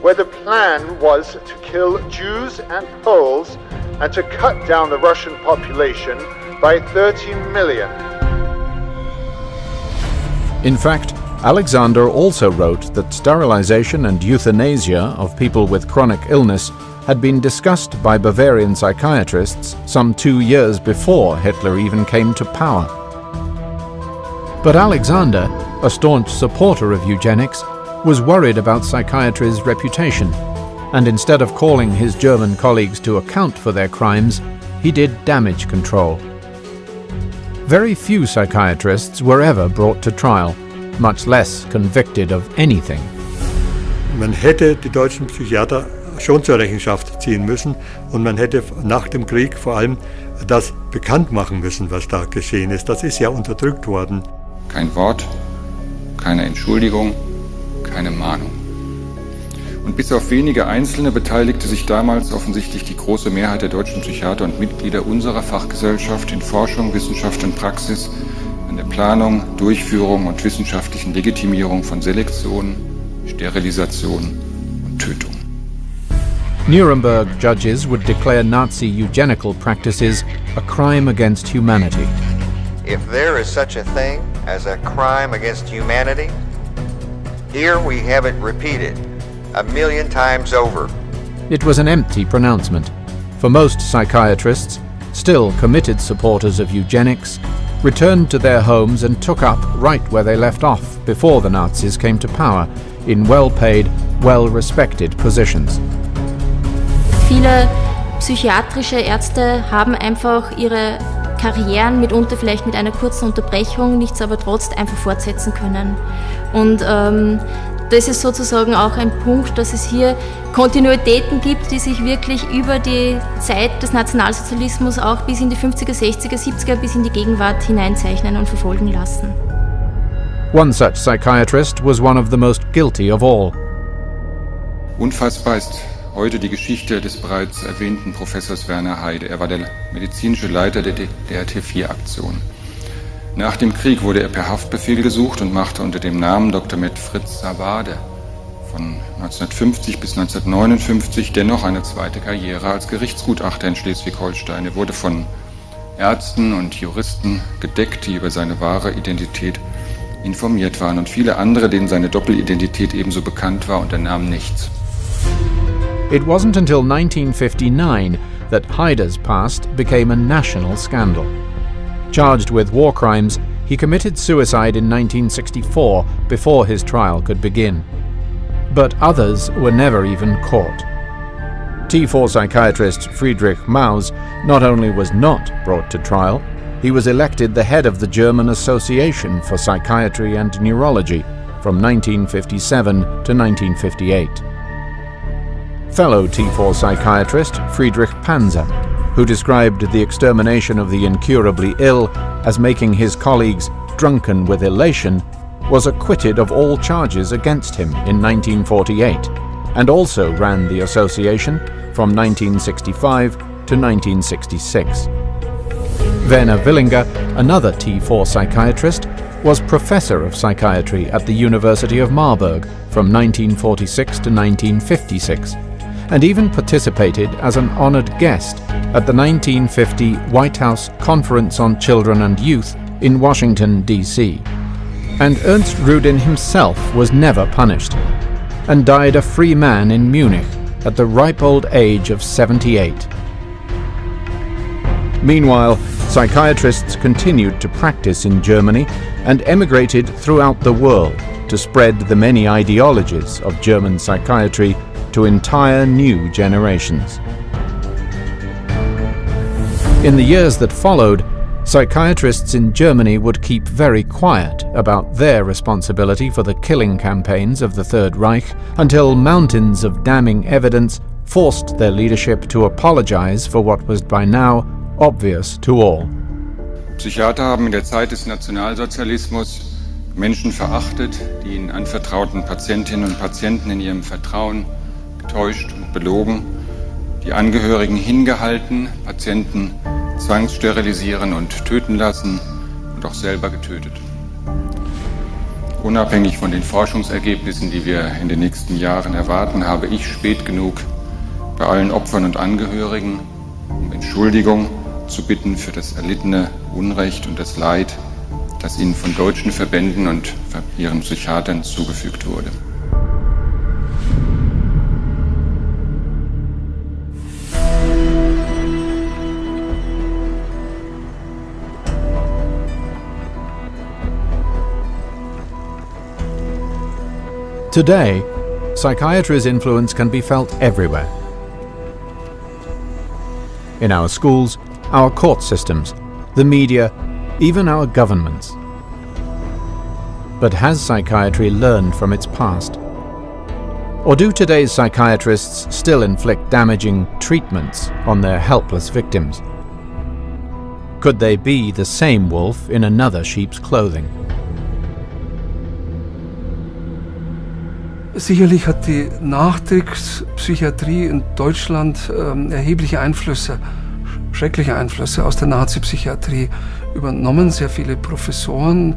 where the plan was to kill Jews and Poles and to cut down the Russian population by 30 million. In fact, Alexander also wrote that sterilization and euthanasia of people with chronic illness had been discussed by Bavarian psychiatrists some two years before Hitler even came to power. But Alexander, a staunch supporter of eugenics, was worried about psychiatry's reputation, and instead of calling his German colleagues to account for their crimes, he did damage control. Very few psychiatrists were ever brought to trial, much less convicted of anything. Man hätte die deutschen Psychiater schon zur Rechenschaft ziehen müssen und man hätte nach dem Krieg vor allem das bekannt machen müssen, was da geschehen ist. Das ist ja unterdrückt worden. Kein Wort, keine Entschuldigung, keine Mahnung. Und bis auf wenige Einzelne beteiligte sich damals offensichtlich die große Mehrheit der deutschen Psychiater und Mitglieder unserer Fachgesellschaft in Forschung, Wissenschaft und Praxis an der Planung, Durchführung und wissenschaftlichen Legitimierung von Selektion, Sterilisation und Tötung. Nuremberg judges would declare Nazi eugenical practices a crime against humanity. If there is such a thing as a crime against humanity, here we have it repeated a million times over. It was an empty pronouncement. For most psychiatrists, still committed supporters of eugenics, returned to their homes and took up right where they left off before the Nazis came to power, in well-paid, well-respected positions. Viele psychiatrische Ärzte haben einfach ihre Karrieren mitunter vielleicht mit einer kurzen Unterbrechung, nichts aber trotz einfach fortsetzen können. Und ähm, das ist sozusagen auch ein Punkt, dass es hier Kontinuitäten gibt, die sich wirklich über die Zeit des Nationalsozialismus auch bis in die 50er, 60er, 70er, bis in die Gegenwart hineinzeichnen und verfolgen lassen. One such psychiatrist was one of the most guilty of all. Unfassbar ist heute die Geschichte des bereits erwähnten Professors Werner Heide. Er war der medizinische Leiter der DRT-4-Aktion. Nach dem Krieg wurde er per Haftbefehl gesucht und machte unter dem Namen Dr. Med Fritz Savade von 1950 bis 1959 dennoch eine zweite Karriere als Gerichtsgutachter in Schleswig-Holstein. Er wurde von Ärzten und Juristen gedeckt, die über seine wahre Identität informiert waren und viele andere, denen seine Doppelidentität ebenso bekannt war, unternahmen nichts. It wasn't until 1959 that Haider's past became a national scandal. Charged with war crimes, he committed suicide in 1964 before his trial could begin. But others were never even caught. T4 psychiatrist Friedrich Maus not only was not brought to trial, he was elected the head of the German Association for Psychiatry and Neurology from 1957 to 1958 fellow T4 psychiatrist Friedrich Panzer, who described the extermination of the incurably ill as making his colleagues drunken with elation, was acquitted of all charges against him in 1948 and also ran the association from 1965 to 1966. Werner Willinger, another T4 psychiatrist, was professor of psychiatry at the University of Marburg from 1946 to 1956 and even participated as an honored guest at the 1950 White House Conference on Children and Youth in Washington, D.C. And Ernst Rudin himself was never punished, and died a free man in Munich at the ripe old age of 78. Meanwhile, psychiatrists continued to practice in Germany and emigrated throughout the world to spread the many ideologies of German psychiatry to entire new generations. In the years that followed, psychiatrists in Germany would keep very quiet about their responsibility for the killing campaigns of the Third Reich until mountains of damning evidence forced their leadership to apologize for what was by now obvious to all. Psychiater haben in der Zeit des Nationalsozialismus Menschen verachtet, die ihnen anvertrauten Patientinnen und Patienten in ihrem Vertrauen getäuscht und belogen, die Angehörigen hingehalten, Patienten zwangssterilisieren und töten lassen und auch selber getötet. Unabhängig von den Forschungsergebnissen, die wir in den nächsten Jahren erwarten, habe ich spät genug bei allen Opfern und Angehörigen um Entschuldigung zu bitten für das erlittene Unrecht und das Leid, das ihnen von deutschen Verbänden und ihren Psychiatern zugefügt wurde. Today, psychiatry's influence can be felt everywhere. In our schools, our court systems, the media even our governments. But has psychiatry learned from its past? Or do today's psychiatrists still inflict damaging treatments on their helpless victims? Could they be the same wolf in another sheep's clothing? Sicherlich hat die Nachkriegspsychiatrie in Deutschland ähm, erhebliche Einflüsse, schreckliche Einflüsse aus der Nazi-Psychiatrie übernommen. Sehr viele Professoren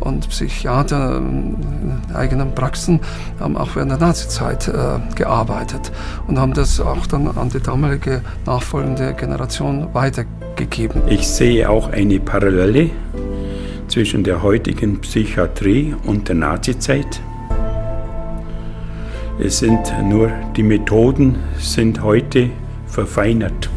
und Psychiater in eigenen Praxen haben auch während der Nazizeit äh, gearbeitet und haben das auch dann an die damalige nachfolgende Generation weitergegeben. Ich sehe auch eine Parallele zwischen der heutigen Psychiatrie und der Nazizeit. Es sind nur die Methoden sind heute verfeinert.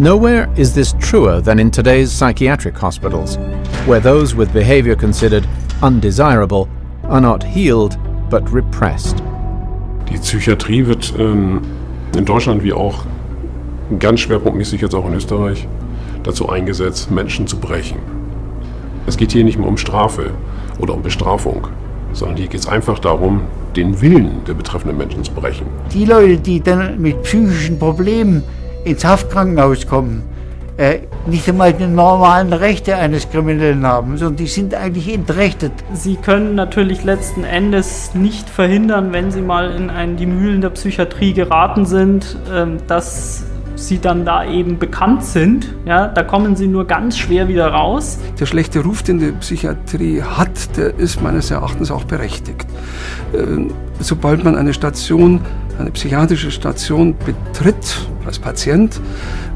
Nowhere is this truer than in today's psychiatric hospitals, where those with behavior considered undesirable are not healed but repressed. Die Psychiatrie wird ähm, in Deutschland wie auch ganz schwerpunktmäßig jetzt auch in Österreich dazu eingesetzt, Menschen zu brechen. Es geht hier nicht mehr um Strafe oder um Bestrafung, sondern hier geht es einfach darum, den Willen der betreffenden Menschen zu brechen. Die Leute, die dann mit psychischen Problemen ins Haftkrankenhaus kommen, äh, nicht einmal die normalen Rechte eines Kriminellen haben, sondern die sind eigentlich entrechtet. Sie können natürlich letzten Endes nicht verhindern, wenn Sie mal in einen, die Mühlen der Psychiatrie geraten sind, äh, dass sie dann da eben bekannt sind. Ja, da kommen sie nur ganz schwer wieder raus. Der schlechte Ruf, den die Psychiatrie hat, der ist meines Erachtens auch berechtigt. Äh, sobald man eine Station, eine psychiatrische Station betritt als Patient,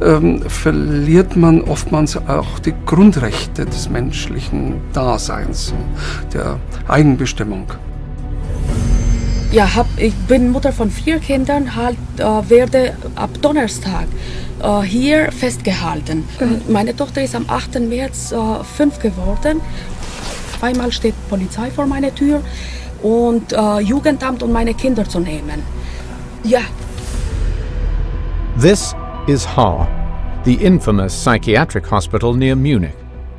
ähm, verliert man oftmals auch die Grundrechte des menschlichen Daseins, der Eigenbestimmung. Ja, hab, ich bin Mutter von vier Kindern, halt, äh, werde ab Donnerstag äh, hier festgehalten. Mhm. Meine Tochter ist am 8. März äh, fünf geworden. Zweimal steht Polizei vor meiner Tür und äh, Jugendamt, um meine Kinder zu nehmen. Ja. This is Haar, the infamous psychiatric hospital near Munich,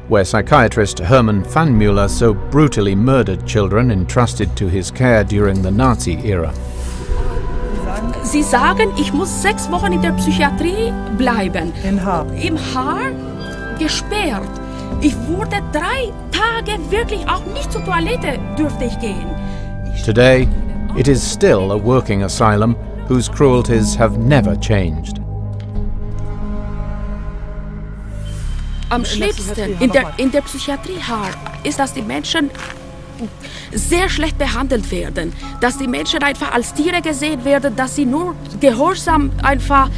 where psychiatrist Hermann Pfannmüller so brutally murdered children entrusted to his care during the Nazi era. Sie sagen, ich muss sechs Wochen in der Psychiatrie bleiben. In Haar. Im Haar gesperrt. Ich wurde drei Tage wirklich auch nicht zur Toilette dürfte ich gehen. Today, it is still a working asylum whose cruelties have never changed. Am schlimmsten in der, in der Psychiatrie ist, dass die Menschen sehr schlecht behandelt werden, dass die Menschen einfach als Tiere gesehen werden, dass sie nur Gehorsam einfach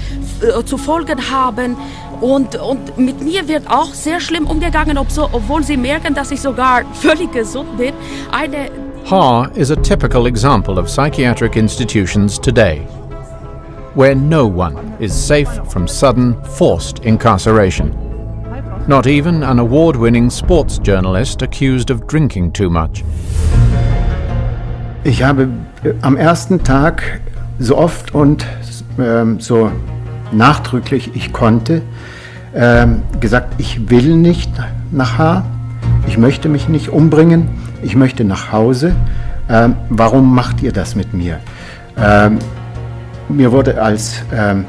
äh, zu folgen haben. Und, und mit mir wird auch sehr schlimm umgegangen, ob so, obwohl sie merken, dass ich sogar völlig gesund bin. Eine Haar is a typical example of psychiatric institutions today, where no one is safe from sudden, forced incarceration. Not even an award winning sports journalist accused of drinking too much. Ich habe äh, am ersten Tag so oft und ähm, so nachdrücklich ich konnte ähm, gesagt, ich will nicht nach Haar, ich möchte mich nicht umbringen, ich möchte nach Hause. Ähm, warum macht ihr das mit mir? Ähm, mir wurde als ähm,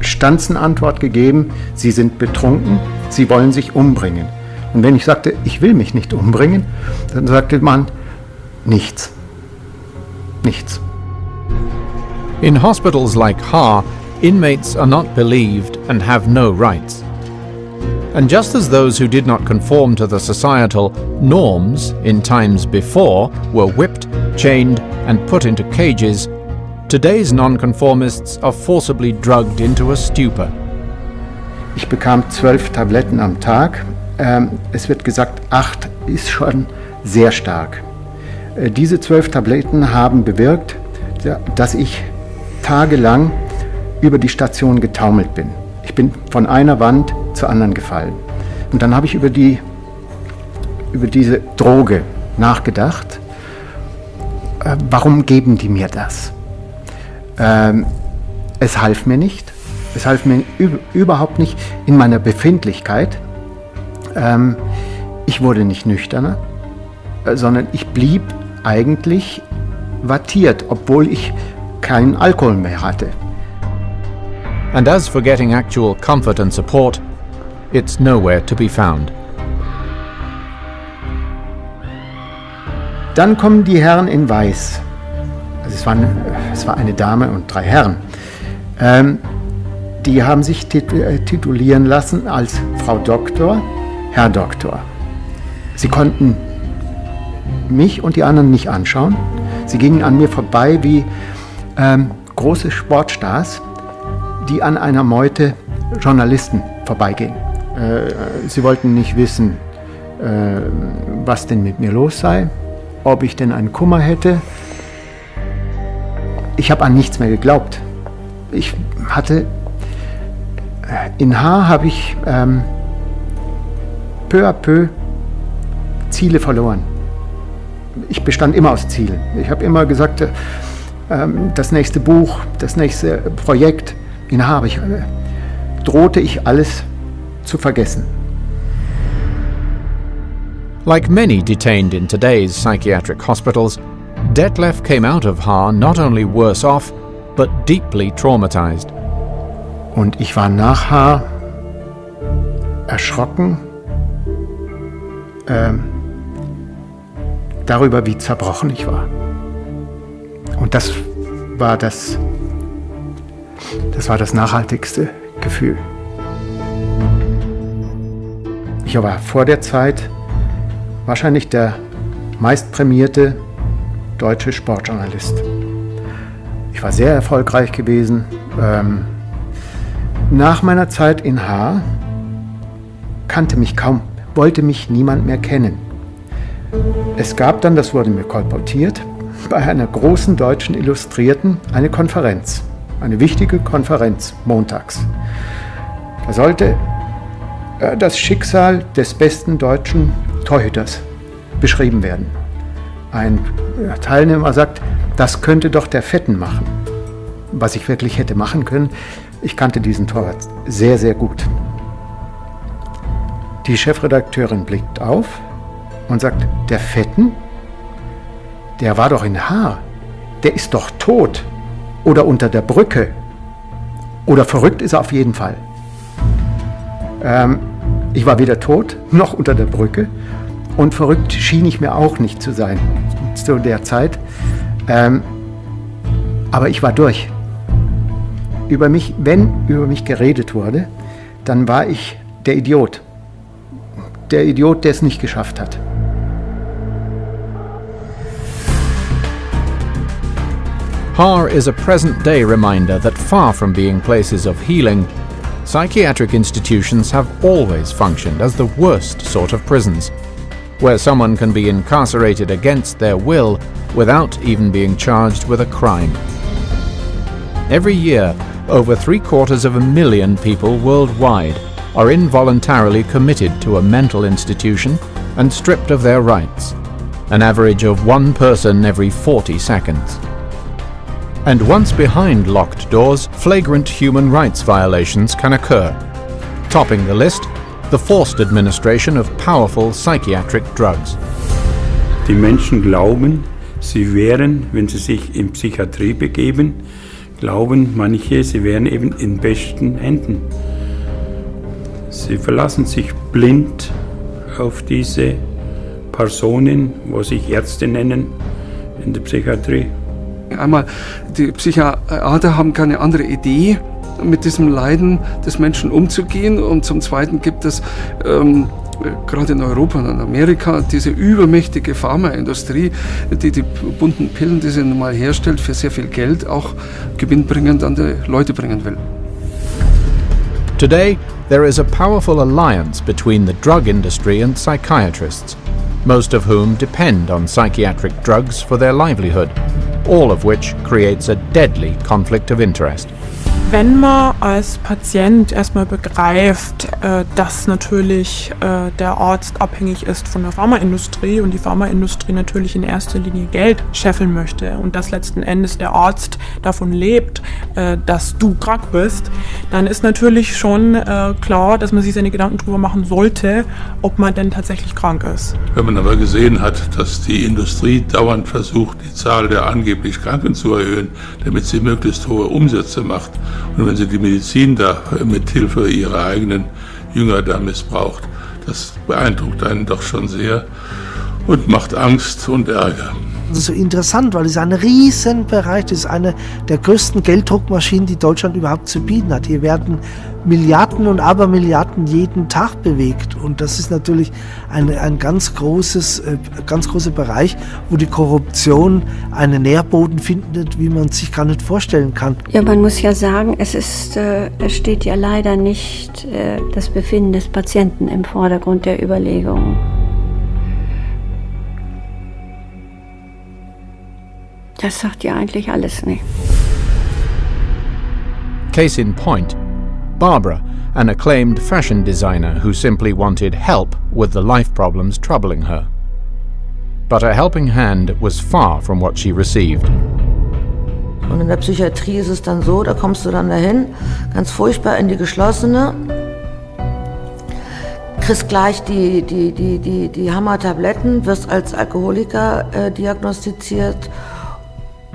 Stanzenantwort gegeben, Sie sind betrunken, Sie wollen sich umbringen. Und wenn ich sagte, ich will mich nicht umbringen, dann sagte man, nichts. Nichts. In hospitals like Haar, inmates are not believed and have no rights. And just as those who did not conform to the societal norms in times before were whipped, chained, and put into cages, today's nonconformists are forcibly drugged into a stupor. Ich bekam zwölf Tabletten am Tag. Ähm, es wird gesagt, acht ist schon sehr stark. Äh, diese zwölf Tabletten haben bewirkt, dass ich tagelang über die Station getaumelt bin. Ich bin von einer Wand zur anderen gefallen. Und dann habe ich über die über diese Droge nachgedacht. Äh, warum geben die mir das? Ähm, es half mir nicht. Es half mir überhaupt nicht in meiner Befindlichkeit. Ähm, ich wurde nicht nüchterner, äh, sondern ich blieb eigentlich wattiert, obwohl ich keinen Alkohol mehr hatte. And as for getting actual comfort and support, it's nowhere to be found. Dann kommen die Herren in Weiß. Also es, waren, es war eine Dame und drei Herren. Ähm, die haben sich äh, titulieren lassen als Frau Doktor, Herr Doktor. Sie konnten mich und die anderen nicht anschauen. Sie gingen an mir vorbei wie ähm, große Sportstars, die an einer Meute Journalisten vorbeigehen. Äh, sie wollten nicht wissen, äh, was denn mit mir los sei, ob ich denn einen Kummer hätte. Ich habe an nichts mehr geglaubt. Ich hatte in Haar habe ich ähm, peu à peu Ziele verloren. Ich bestand immer aus Zielen. Ich habe immer gesagt, äh, das nächste Buch, das nächste Projekt, in Haar ich, äh, drohte ich alles zu vergessen. Like many detained in today's psychiatric hospitals, Detlef came out of Haar not only worse off, but deeply traumatized. Und ich war nachher erschrocken äh, darüber, wie zerbrochen ich war. Und das war das, das war das nachhaltigste Gefühl. Ich war vor der Zeit wahrscheinlich der meistprämierte deutsche Sportjournalist. Ich war sehr erfolgreich gewesen. Ähm, nach meiner Zeit in Haar kannte mich kaum, wollte mich niemand mehr kennen. Es gab dann, das wurde mir kolportiert, bei einer großen deutschen Illustrierten eine Konferenz, eine wichtige Konferenz montags. Da sollte äh, das Schicksal des besten deutschen Torhüters beschrieben werden. Ein Teilnehmer sagt, das könnte doch der Fetten machen. Was ich wirklich hätte machen können, ich kannte diesen Torwart sehr, sehr gut. Die Chefredakteurin blickt auf und sagt, der Fetten, der war doch in Haar, der ist doch tot oder unter der Brücke oder verrückt ist er auf jeden Fall. Ähm, ich war weder tot noch unter der Brücke und verrückt schien ich mir auch nicht zu sein zu der Zeit. Ähm, aber ich war durch über mich, wenn über mich geredet wurde, dann war ich der Idiot. Der Idiot, der es nicht geschafft hat. HAR is a present day reminder that far from being places of healing, psychiatric institutions have always functioned as the worst sort of prisons, where someone can be incarcerated against their will without even being charged with a crime. Every year, over three quarters of a million people worldwide are involuntarily committed to a mental institution and stripped of their rights, an average of one person every 40 seconds. And once behind locked doors, flagrant human rights violations can occur. Topping the list, the forced administration of powerful psychiatric drugs. Die Menschen glauben, sie wären, wenn sie sich in Psychiatrie begeben, glauben manche, sie wären eben in besten Händen. Sie verlassen sich blind auf diese Personen, wo sich Ärzte nennen in der Psychiatrie. Einmal, die Psychiater haben keine andere Idee, mit diesem Leiden des Menschen umzugehen. Und zum Zweiten gibt es ähm, gerade in Europa und in Amerika diese übermächtige Pharmaindustrie, die die bunten Pillen, die sie nun mal herstellt, für sehr viel Geld auch gewinnbringend an die Leute bringen will. Today, there is a powerful alliance between the drug industry and psychiatrists, most of whom depend on psychiatric drugs for their livelihood, all of which creates a deadly conflict of interest. Wenn man als Patient erstmal begreift, äh, dass natürlich äh, der Arzt abhängig ist von der Pharmaindustrie und die Pharmaindustrie natürlich in erster Linie Geld scheffeln möchte und dass letzten Endes der Arzt davon lebt, äh, dass du krank bist, dann ist natürlich schon klar, dass man sich seine Gedanken darüber machen sollte, ob man denn tatsächlich krank ist. Wenn man aber gesehen hat, dass die Industrie dauernd versucht, die Zahl der angeblich Kranken zu erhöhen, damit sie möglichst hohe Umsätze macht, und wenn sie die Medizin da mit Hilfe ihrer eigenen Jünger da missbraucht, das beeindruckt einen doch schon sehr und macht Angst und Ärger. So interessant, weil es ein Riesenbereich ist, eine der größten Gelddruckmaschinen, die Deutschland überhaupt zu bieten hat. Hier werden Milliarden und Abermilliarden jeden Tag bewegt. Und das ist natürlich ein, ein ganz, großes, äh, ganz großer Bereich, wo die Korruption einen Nährboden findet, wie man sich gar nicht vorstellen kann. Ja, man muss ja sagen, es, ist, äh, es steht ja leider nicht äh, das Befinden des Patienten im Vordergrund der Überlegungen. Das sagt ja eigentlich alles nicht. Case in point, Barbara, an acclaimed fashion designer who simply wanted help with the life problems troubling her. But a helping hand was far from what she received. Und in der Psychiatrie ist es dann so, da kommst du dann dahin, ganz furchtbar in die geschlossene, kriegst gleich die, die, die, die, die Hammertabletten, wirst als Alkoholiker äh, diagnostiziert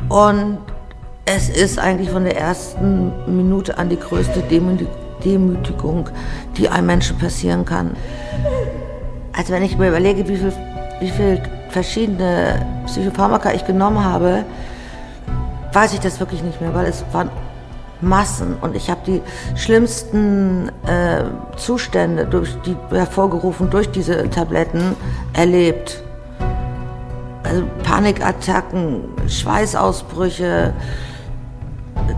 und es ist eigentlich von der ersten Minute an die größte Demütigung, die einem Menschen passieren kann. Also wenn ich mir überlege, wie viel, wie viel verschiedene Psychopharmaka ich genommen habe, weiß ich das wirklich nicht mehr, weil es waren Massen und ich habe die schlimmsten äh, Zustände durch die, hervorgerufen durch diese Tabletten erlebt also Panikattacken, Schweißausbrüche,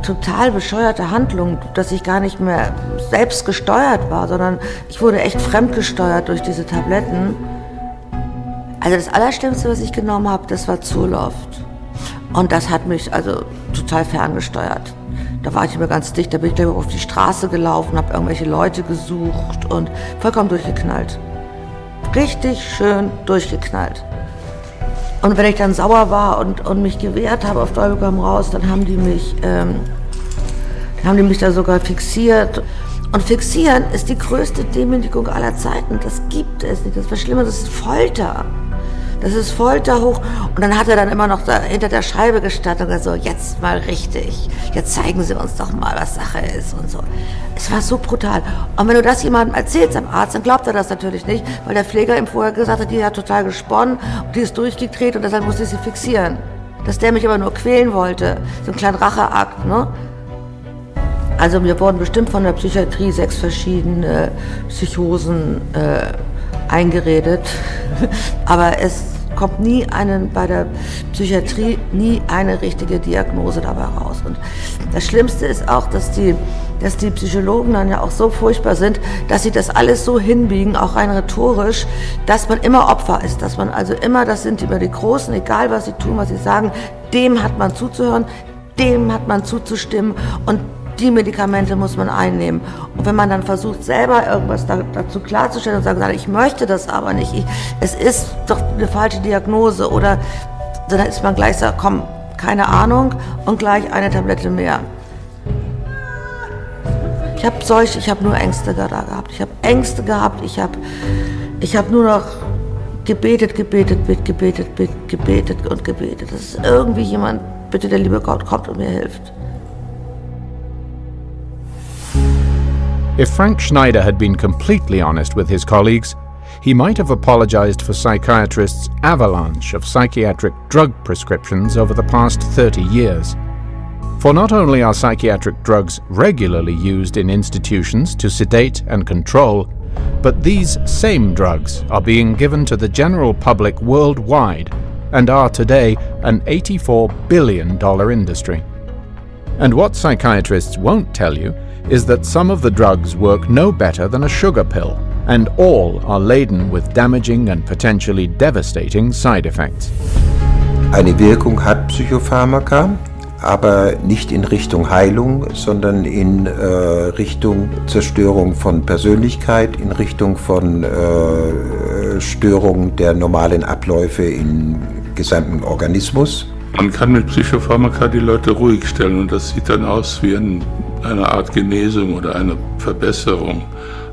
total bescheuerte Handlungen, dass ich gar nicht mehr selbst gesteuert war, sondern ich wurde echt fremdgesteuert durch diese Tabletten. Also das Allerschlimmste, was ich genommen habe, das war Zurloft. Und das hat mich also total ferngesteuert. Da war ich immer ganz dicht, da bin ich auf die Straße gelaufen, habe irgendwelche Leute gesucht und vollkommen durchgeknallt. Richtig schön durchgeknallt. Und wenn ich dann sauer war und, und mich gewehrt habe auf Teufel komm raus, dann haben die mich, ähm, haben die mich da sogar fixiert. Und fixieren ist die größte Demütigung aller Zeiten. Das gibt es nicht. Das ist was Schlimmes, das ist Folter. Das ist Folter hoch. Und dann hat er dann immer noch da hinter der Scheibe gestanden und so, jetzt mal richtig. Jetzt zeigen Sie uns doch mal, was Sache ist und so. Es war so brutal. Und wenn du das jemandem erzählst am Arzt, dann glaubt er das natürlich nicht, weil der Pfleger ihm vorher gesagt hat, die hat total gesponnen und die ist durchgedreht und deshalb musste ich sie fixieren. Dass der mich aber nur quälen wollte. So ein kleiner Racheakt, ne? Also mir wurden bestimmt von der Psychiatrie sechs verschiedene Psychosen äh, eingeredet. Aber es kommt nie einen, bei der Psychiatrie nie eine richtige Diagnose dabei raus. Und das Schlimmste ist auch, dass die, dass die Psychologen dann ja auch so furchtbar sind, dass sie das alles so hinbiegen, auch rein rhetorisch, dass man immer Opfer ist, dass man also immer, das sind immer die Großen, egal was sie tun, was sie sagen, dem hat man zuzuhören, dem hat man zuzustimmen und die Medikamente muss man einnehmen. Und wenn man dann versucht, selber irgendwas da, dazu klarzustellen und sagt, ich möchte das aber nicht, ich, es ist doch eine falsche Diagnose oder dann ist man gleich sagt, komm, keine Ahnung und gleich eine Tablette mehr. Ich habe solche, ich habe nur Ängste da gehabt. Ich habe Ängste gehabt, ich habe ich hab nur noch gebetet, gebetet, gebetet, gebetet, gebetet und gebetet, dass irgendwie jemand, bitte der liebe Gott, kommt und mir hilft. If Frank Schneider had been completely honest with his colleagues, he might have apologized for psychiatrists' avalanche of psychiatric drug prescriptions over the past 30 years. For not only are psychiatric drugs regularly used in institutions to sedate and control, but these same drugs are being given to the general public worldwide and are today an $84 billion industry. And what psychiatrists won't tell you is that some of the drugs work no better than a sugar pill, and all are laden with damaging and potentially devastating side effects. Eine Wirkung hat Psychopharmaka, aber nicht in Richtung Heilung, sondern in äh, Richtung Zerstörung von Persönlichkeit, in Richtung von äh, Störung der normalen Abläufe im gesamten Organismus. Man kann mit Psychopharmaka die Leute ruhig stellen und das sieht dann aus wie ein, eine Art Genesung oder eine Verbesserung.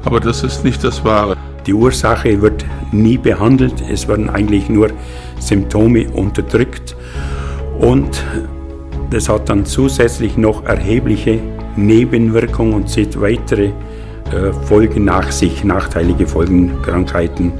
Aber das ist nicht das Wahre. Die Ursache wird nie behandelt, es werden eigentlich nur Symptome unterdrückt und das hat dann zusätzlich noch erhebliche Nebenwirkungen und zieht weitere äh, Folgen nach sich, nachteilige Folgen, Krankheiten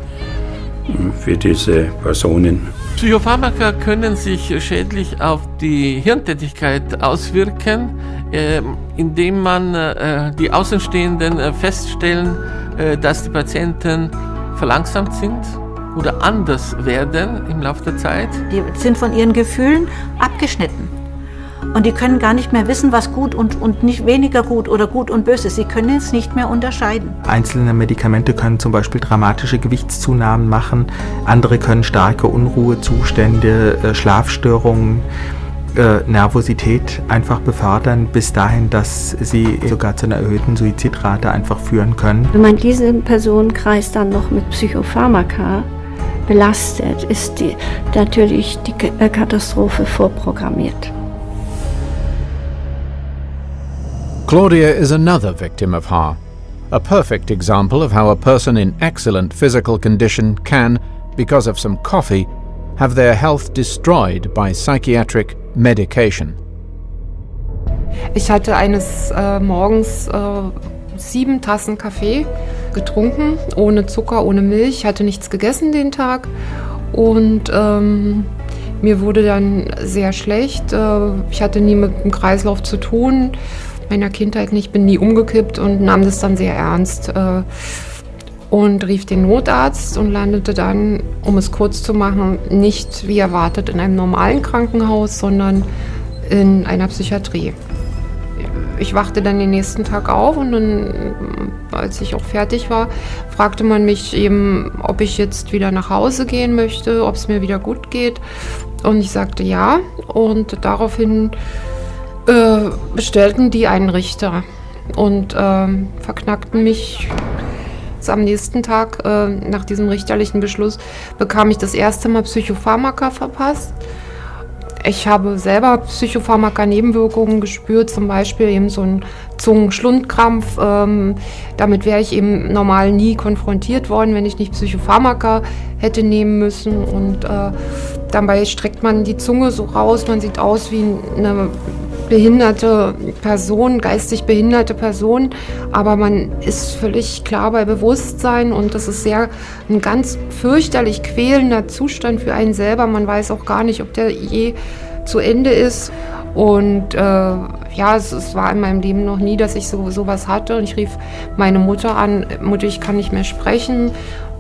äh, für diese Personen. Psychopharmaka können sich schädlich auf die Hirntätigkeit auswirken, äh, indem man äh, die Außenstehenden äh, feststellen, äh, dass die Patienten verlangsamt sind oder anders werden im Laufe der Zeit. Die sind von ihren Gefühlen abgeschnitten. Und die können gar nicht mehr wissen, was gut und, und nicht weniger gut oder gut und böse ist. Sie können es nicht mehr unterscheiden. Einzelne Medikamente können zum Beispiel dramatische Gewichtszunahmen machen, andere können starke Unruhezustände, äh, Schlafstörungen, äh, Nervosität einfach befördern, bis dahin, dass sie sogar zu einer erhöhten Suizidrate einfach führen können. Wenn man diesen Personenkreis dann noch mit Psychopharmaka belastet, ist die, natürlich die Katastrophe vorprogrammiert. Claudia is another victim of HAR, a perfect example of how a person in excellent physical condition can, because of some coffee, have their health destroyed by psychiatric medication. Ich hatte eines äh, Morgens äh, sieben Tassen Kaffee getrunken, ohne Zucker, ohne Milch, Ich hatte nichts gegessen den Tag und ähm, mir wurde dann sehr schlecht. Äh, ich hatte nie mit dem Kreislauf zu tun meiner Kindheit nicht, bin nie umgekippt und nahm das dann sehr ernst äh, und rief den Notarzt und landete dann, um es kurz zu machen, nicht wie erwartet in einem normalen Krankenhaus, sondern in einer Psychiatrie. Ich wachte dann den nächsten Tag auf und dann, als ich auch fertig war, fragte man mich eben, ob ich jetzt wieder nach Hause gehen möchte, ob es mir wieder gut geht. Und ich sagte ja. Und daraufhin äh, bestellten die einen Richter und äh, verknackten mich. Am nächsten Tag, äh, nach diesem richterlichen Beschluss, bekam ich das erste Mal Psychopharmaka verpasst. Ich habe selber Psychopharmaka-Nebenwirkungen gespürt, zum Beispiel eben so ein Zungenschlundkrampf. Ähm, damit wäre ich eben normal nie konfrontiert worden, wenn ich nicht Psychopharmaka hätte nehmen müssen. Und äh, dabei streckt man die Zunge so raus, man sieht aus wie eine behinderte Person, geistig behinderte Person, aber man ist völlig klar bei Bewusstsein und das ist sehr ein ganz fürchterlich quälender Zustand für einen selber. Man weiß auch gar nicht, ob der je zu Ende ist. Und äh, ja, es, es, war in meinem Leben noch nie, dass ich so sowas hatte. Und ich rief meine Mutter an, Mutter, ich kann nicht mehr sprechen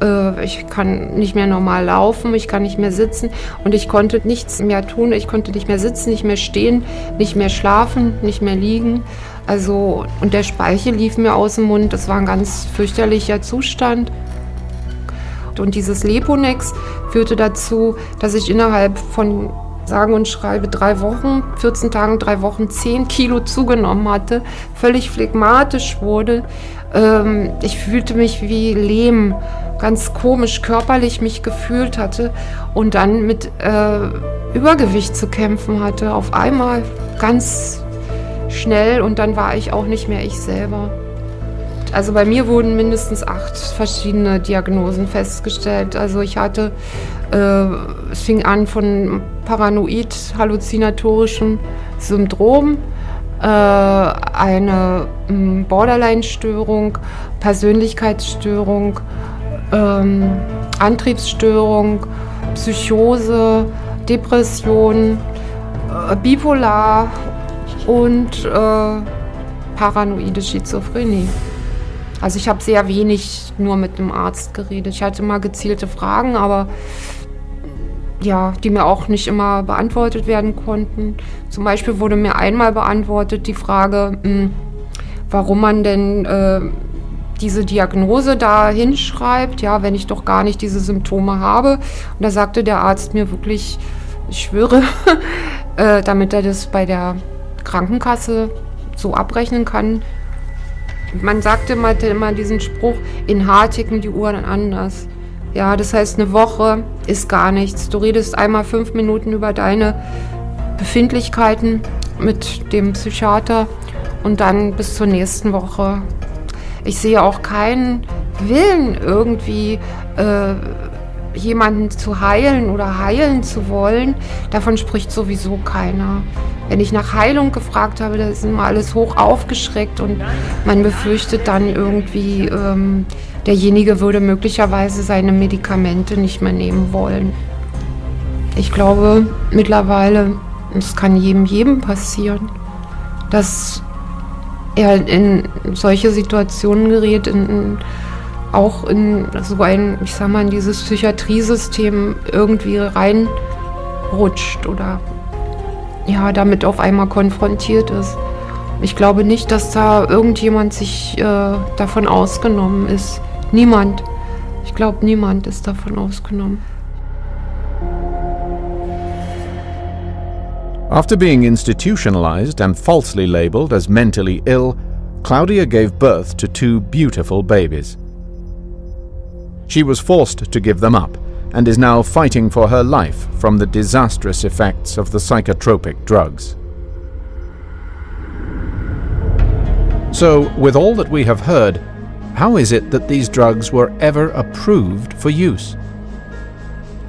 äh, ich kann nicht mehr normal laufen, ich kann nicht mehr sitzen und ich konnte nichts mehr tun. Ich konnte nicht mehr sitzen, nicht mehr stehen, nicht mehr schlafen, nicht mehr liegen. Also, und der Speichel lief mir aus dem Mund. Das war ein ganz fürchterlicher Zustand. Und dieses Leponex führte dazu, dass ich innerhalb von sagen und schreibe drei Wochen, 14 Tagen, drei Wochen 10 Kilo zugenommen hatte, völlig phlegmatisch wurde. Ähm, ich fühlte mich wie Lehm, ganz komisch körperlich mich gefühlt hatte und dann mit äh, Übergewicht zu kämpfen hatte, auf einmal ganz schnell und dann war ich auch nicht mehr ich selber. Also bei mir wurden mindestens acht verschiedene Diagnosen festgestellt. Also ich hatte, äh, es fing an von paranoid-halluzinatorischem Syndrom, äh, eine hm, Borderline-Störung, Persönlichkeitsstörung, ähm, Antriebsstörung, Psychose, Depression, äh, Bipolar und äh, paranoide Schizophrenie. Also ich habe sehr wenig nur mit dem Arzt geredet. Ich hatte mal gezielte Fragen, aber ja, die mir auch nicht immer beantwortet werden konnten. Zum Beispiel wurde mir einmal beantwortet die Frage, mh, hm, warum man denn äh, diese Diagnose da hinschreibt, ja, wenn ich doch gar nicht diese Symptome habe. Und da sagte der Arzt mir wirklich, ich schwöre, äh, damit er das bei der Krankenkasse so abrechnen kann. Man sagte immer, immer diesen Spruch, in Haar ticken die Uhren anders. Ja, das heißt, eine Woche ist gar nichts. Du redest einmal fünf Minuten über deine Befindlichkeiten mit dem Psychiater und dann bis zur nächsten Woche. Ich sehe auch keinen Willen irgendwie äh, jemanden zu heilen oder heilen zu wollen. Davon spricht sowieso keiner. Wenn ich nach Heilung gefragt habe, da ist immer alles hoch aufgeschreckt und man befürchtet dann irgendwie, ähm, derjenige würde möglicherweise seine Medikamente nicht mehr nehmen wollen. Ich glaube mittlerweile, es kann jedem, jedem passieren, dass er in solche Situationen gerät, in, auch in so ein, ich sag mal, in dieses Psychiatriesystem irgendwie reinrutscht oder ja, damit auf einmal konfrontiert ist. Ich glaube nicht, dass da irgendjemand sich äh, davon ausgenommen ist. Niemand. Ich glaube, niemand ist davon ausgenommen. After being institutionalized and falsely labeled as mentally ill, Claudia gave birth to two beautiful babies. She was forced to give them up and is now fighting for her life from the disastrous effects of the psychotropic drugs. So, with all that we have heard, how is it that these drugs were ever approved for use?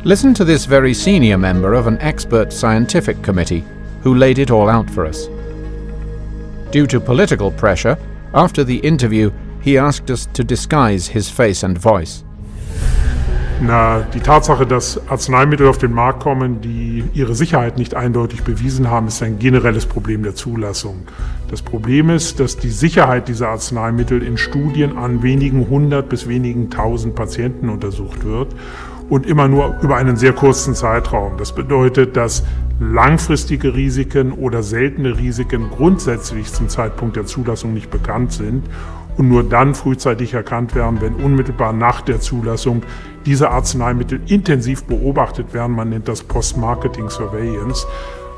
Listen to this very senior member of an expert scientific committee who laid it all out for us. Due to political pressure, after the interview, he asked us to disguise his face and voice. Na, die Tatsache, dass Arzneimittel auf den Markt kommen, die ihre Sicherheit nicht eindeutig bewiesen haben, ist ein generelles Problem der Zulassung. Das Problem ist, dass die Sicherheit dieser Arzneimittel in Studien an wenigen hundert bis wenigen tausend Patienten untersucht wird und immer nur über einen sehr kurzen Zeitraum. Das bedeutet, dass langfristige Risiken oder seltene Risiken grundsätzlich zum Zeitpunkt der Zulassung nicht bekannt sind und nur dann frühzeitig erkannt werden, wenn unmittelbar nach der Zulassung diese Arzneimittel intensiv beobachtet werden. Man nennt das Post-Marketing Surveillance.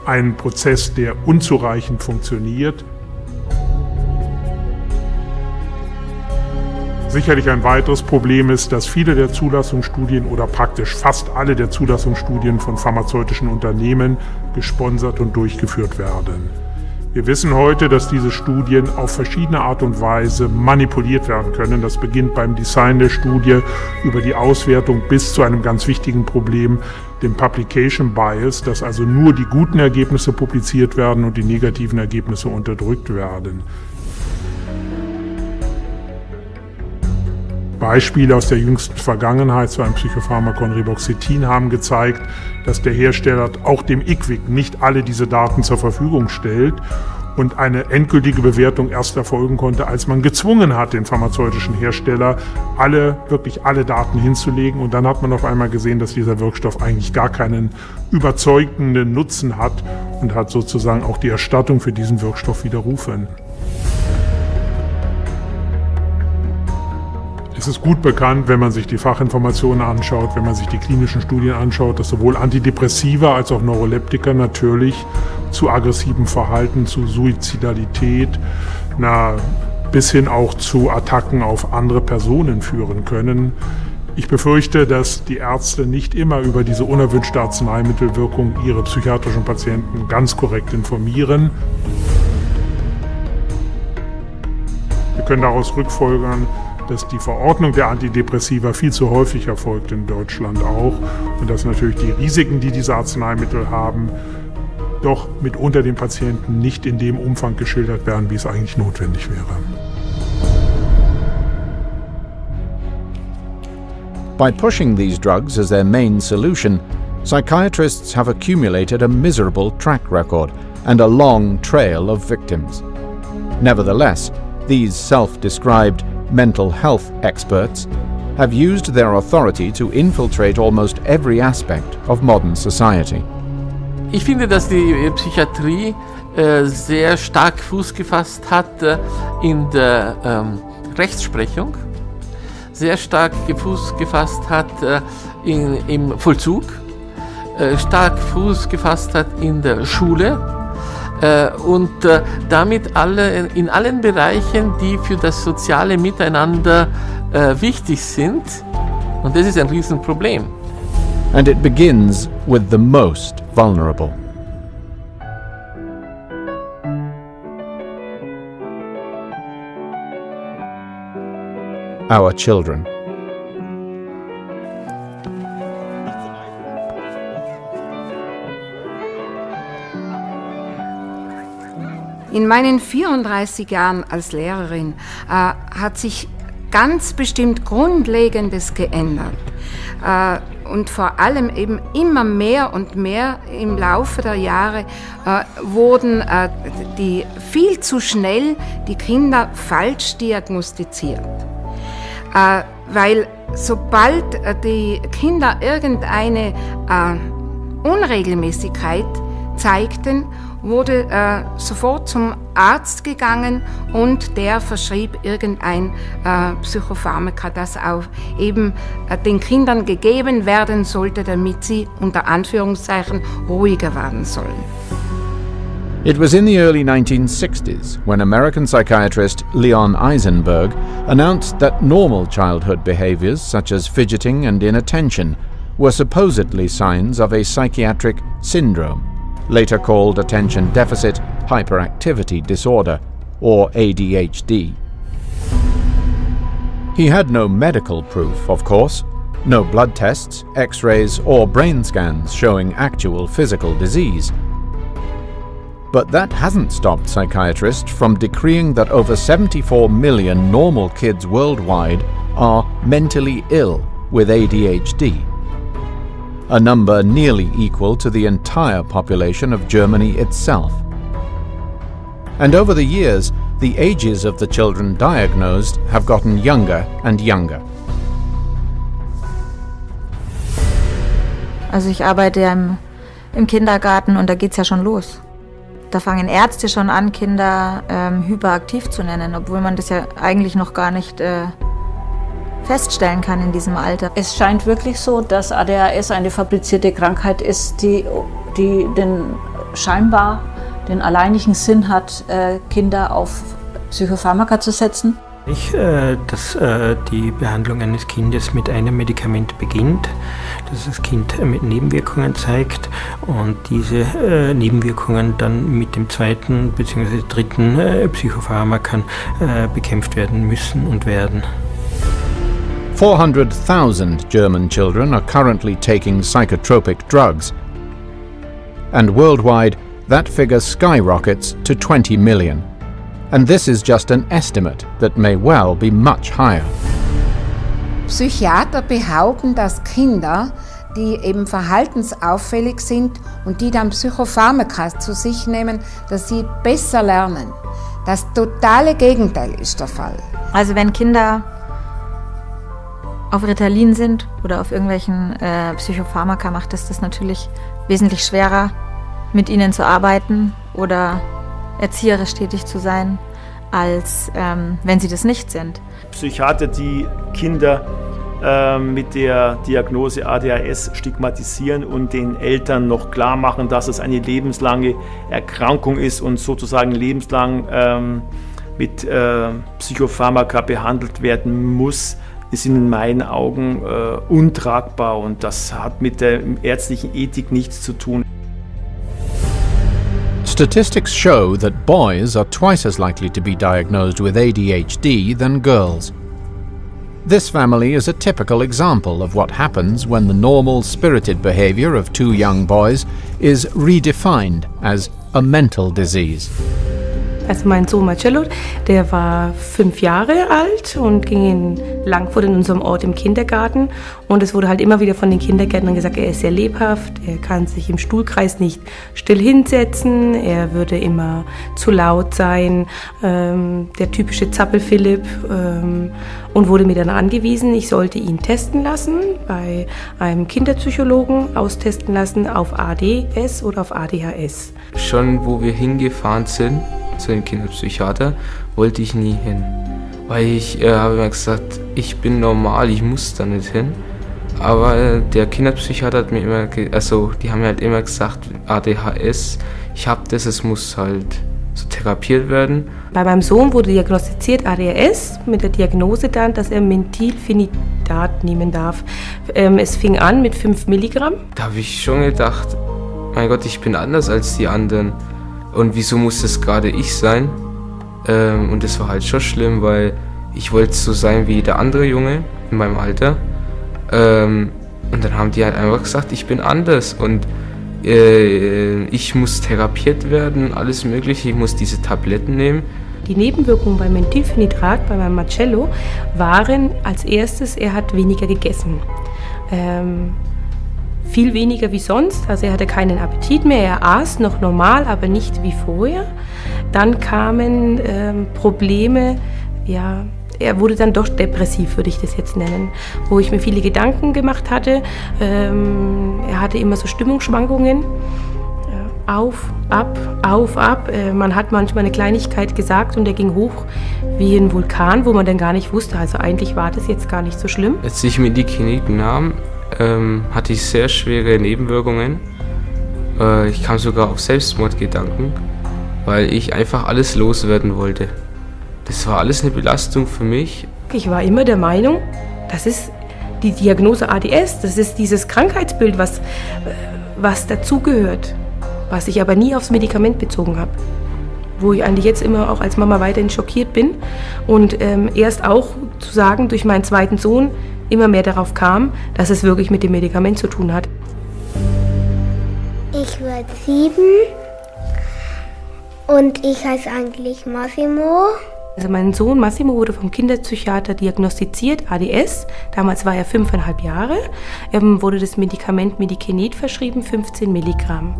Ein Prozess, der unzureichend funktioniert. Sicherlich ein weiteres Problem ist, dass viele der Zulassungsstudien oder praktisch fast alle der Zulassungsstudien von pharmazeutischen Unternehmen gesponsert und durchgeführt werden. Wir wissen heute, dass diese Studien auf verschiedene Art und Weise manipuliert werden können. Das beginnt beim Design der Studie über die Auswertung bis zu einem ganz wichtigen Problem, dem Publication Bias, dass also nur die guten Ergebnisse publiziert werden und die negativen Ergebnisse unterdrückt werden. Beispiele aus der jüngsten Vergangenheit zu einem Psychopharmakon Riboxetin haben gezeigt, dass der Hersteller auch dem IQWIC nicht alle diese Daten zur Verfügung stellt und eine endgültige Bewertung erst erfolgen konnte, als man gezwungen hat, den pharmazeutischen Hersteller alle, wirklich alle Daten hinzulegen. Und dann hat man auf einmal gesehen, dass dieser Wirkstoff eigentlich gar keinen überzeugenden Nutzen hat und hat sozusagen auch die Erstattung für diesen Wirkstoff widerrufen. Es ist gut bekannt, wenn man sich die Fachinformationen anschaut, wenn man sich die klinischen Studien anschaut, dass sowohl Antidepressiva als auch Neuroleptika natürlich zu aggressivem Verhalten, zu Suizidalität, na, bis hin auch zu Attacken auf andere Personen führen können. Ich befürchte, dass die Ärzte nicht immer über diese unerwünschte Arzneimittelwirkung ihre psychiatrischen Patienten ganz korrekt informieren. Wir können daraus rückfolgern, dass die Verordnung der Antidepressiva viel zu häufig erfolgt in Deutschland auch und dass natürlich die Risiken, die diese Arzneimittel haben, doch mitunter den Patienten nicht in dem Umfang geschildert werden, wie es eigentlich notwendig wäre. By pushing these drugs as their main solution, psychiatrists have accumulated a miserable track record and a long trail of victims. Nevertheless, these self described mental health experts, have used their authority to infiltrate almost every aspect of modern society. Ich finde, dass die Psychiatrie äh, sehr stark Fuß gefasst hat äh, in der ähm, Rechtsprechung, sehr stark Fuß gefasst hat äh, in, im Vollzug, äh, stark Fuß gefasst hat in der Schule äh, und äh, damit alle, in allen Bereichen, die für das soziale Miteinander äh, wichtig sind. Und das ist ein Riesenproblem. And it begins with the most vulnerable. Our children. In meinen 34 Jahren als Lehrerin äh, hat sich ganz bestimmt Grundlegendes geändert. Äh, und vor allem eben immer mehr und mehr im Laufe der Jahre äh, wurden äh, die viel zu schnell die Kinder falsch diagnostiziert. Äh, weil sobald äh, die Kinder irgendeine äh, Unregelmäßigkeit zeigten wurde äh, sofort zum Arzt gegangen und der verschrieb irgendein äh, Psychopharmaka, das auch eben äh, den Kindern gegeben werden sollte, damit sie unter Anführungszeichen ruhiger werden sollen. It was in the early 1960s when American psychiatrist Leon Eisenberg announced that normal childhood behaviors such as fidgeting and inattention were supposedly signs of a psychiatric syndrome later called Attention Deficit Hyperactivity Disorder, or ADHD. He had no medical proof, of course, no blood tests, x rays, or brain scans showing actual physical disease. But that hasn't stopped psychiatrists from decreeing that over 74 million normal kids worldwide are mentally ill with ADHD a number nearly equal to the entire population of Germany itself. And over the years, the ages of the children diagnosed have gotten younger and younger. Also ich arbeite ja im, im Kindergarten und da geht es ja schon los. Da fangen Ärzte schon an, Kinder ähm, hyperaktiv zu nennen, obwohl man das ja eigentlich noch gar nicht äh, feststellen kann in diesem Alter. Es scheint wirklich so, dass ADHS eine fabrizierte Krankheit ist, die, die den scheinbar den alleinigen Sinn hat, äh, Kinder auf Psychopharmaka zu setzen. Ich, äh, dass äh, die Behandlung eines Kindes mit einem Medikament beginnt, dass das Kind mit Nebenwirkungen zeigt und diese äh, Nebenwirkungen dann mit dem zweiten bzw. dritten äh, Psychopharmakan äh, bekämpft werden müssen und werden. 400,000 German children are currently taking psychotropic drugs. And worldwide, that figure skyrockets to 20 million. And this is just an estimate that may well be much higher. Psychiater behaupten, dass Kinder, die eben verhaltensauffällig sind und die dann Psychopharmaka zu sich nehmen, dass sie besser lernen. Das totale Gegenteil ist der Fall. Also wenn Kinder auf Ritalin sind oder auf irgendwelchen äh, Psychopharmaka, macht es das natürlich wesentlich schwerer, mit ihnen zu arbeiten oder erzieherisch tätig zu sein, als ähm, wenn sie das nicht sind. Psychiater, die Kinder äh, mit der Diagnose ADHS stigmatisieren und den Eltern noch klar machen, dass es eine lebenslange Erkrankung ist und sozusagen lebenslang ähm, mit äh, Psychopharmaka behandelt werden muss, in meinen Augen äh, untragbar und das hat mit der ärztlichen Ethik nichts zu tun. Statistics show that boys are twice as likely to be diagnosed with ADHD than girls. This family is a typical example of what happens when the normal spirited behavior of two young boys is redefined as a mental disease. Also mein Sohn Marcello, der war fünf Jahre alt und ging in Langfurt in unserem Ort im Kindergarten. Und es wurde halt immer wieder von den Kindergärtnern gesagt, er ist sehr lebhaft, er kann sich im Stuhlkreis nicht still hinsetzen, er würde immer zu laut sein, ähm, der typische Zappel-Philipp. Ähm, und wurde mir dann angewiesen, ich sollte ihn testen lassen, bei einem Kinderpsychologen austesten lassen auf ADS oder auf ADHS. Schon wo wir hingefahren sind, zu dem Kinderpsychiater, wollte ich nie hin. Weil ich äh, habe mir gesagt, ich bin normal, ich muss da nicht hin. Aber der Kinderpsychiater hat mir immer, also die haben mir halt immer gesagt, ADHS, ich habe das, es muss halt so therapiert werden. Bei meinem Sohn wurde diagnostiziert ADHS mit der Diagnose dann, dass er Menthylphenidat nehmen darf. Ähm, es fing an mit 5 Milligramm. Da habe ich schon gedacht, mein Gott, ich bin anders als die anderen. Und wieso muss das gerade ich sein? Ähm, und das war halt schon schlimm, weil ich wollte so sein wie der andere Junge in meinem Alter. Ähm, und dann haben die halt einfach gesagt, ich bin anders und äh, ich muss therapiert werden, alles Mögliche, ich muss diese Tabletten nehmen. Die Nebenwirkungen beim Methylphenidrat, bei meinem Marcello, waren als erstes, er hat weniger gegessen. Ähm, viel weniger wie sonst, also er hatte keinen Appetit mehr, er aß noch normal, aber nicht wie vorher. Dann kamen ähm, Probleme, ja, er wurde dann doch depressiv, würde ich das jetzt nennen, wo ich mir viele Gedanken gemacht hatte. Ähm, er hatte immer so Stimmungsschwankungen. Äh, auf, ab, auf, ab. Äh, man hat manchmal eine Kleinigkeit gesagt und er ging hoch wie ein Vulkan, wo man dann gar nicht wusste. Also eigentlich war das jetzt gar nicht so schlimm. Als ich mir die Klinik nahm, ähm, hatte ich sehr schwere Nebenwirkungen. Äh, ich kam sogar auf Selbstmordgedanken, weil ich einfach alles loswerden wollte. Das war alles eine Belastung für mich. Ich war immer der Meinung, das ist die Diagnose ADS, das ist dieses Krankheitsbild, was, was dazugehört, was ich aber nie aufs Medikament bezogen habe. Wo ich eigentlich jetzt immer auch als Mama weiterhin schockiert bin und ähm, erst auch zu sagen, durch meinen zweiten Sohn immer mehr darauf kam, dass es wirklich mit dem Medikament zu tun hat. Ich werde sieben und ich heiße eigentlich Massimo. Also mein Sohn Massimo wurde vom Kinderpsychiater diagnostiziert, ADS. Damals war er fünfeinhalb Jahre. Ihm wurde das Medikament Medikinet verschrieben, 15 Milligramm.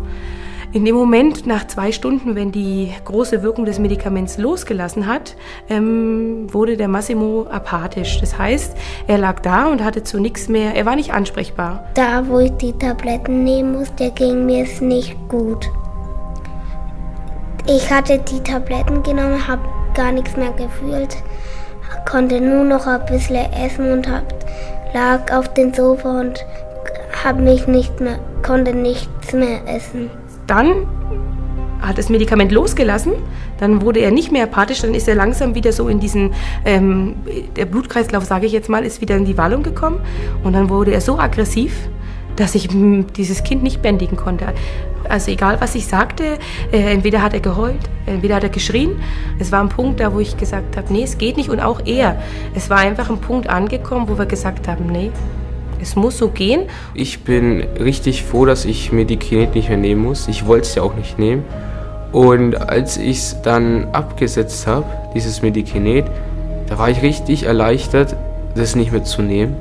In dem Moment, nach zwei Stunden, wenn die große Wirkung des Medikaments losgelassen hat, ähm, wurde der Massimo apathisch. Das heißt, er lag da und hatte zu nichts mehr, er war nicht ansprechbar. Da, wo ich die Tabletten nehmen musste, ging mir es nicht gut. Ich hatte die Tabletten genommen, habe gar nichts mehr gefühlt, konnte nur noch ein bisschen essen und hab, lag auf dem Sofa und hab mich nicht mehr, konnte nichts mehr essen. Dann hat das Medikament losgelassen, dann wurde er nicht mehr apathisch, dann ist er langsam wieder so in diesen, ähm, der Blutkreislauf, sage ich jetzt mal, ist wieder in die Wallung gekommen und dann wurde er so aggressiv, dass ich dieses Kind nicht bändigen konnte. Also egal, was ich sagte, äh, entweder hat er geheult, entweder hat er geschrien. Es war ein Punkt da, wo ich gesagt habe, nee, es geht nicht. Und auch er. Es war einfach ein Punkt angekommen, wo wir gesagt haben, nee, es muss so gehen. Ich bin richtig froh, dass ich mir die Kinet nicht mehr nehmen muss. Ich wollte es ja auch nicht nehmen. Und als ich es dann abgesetzt habe, dieses Medikinet, da war ich richtig erleichtert, das nicht mehr zu nehmen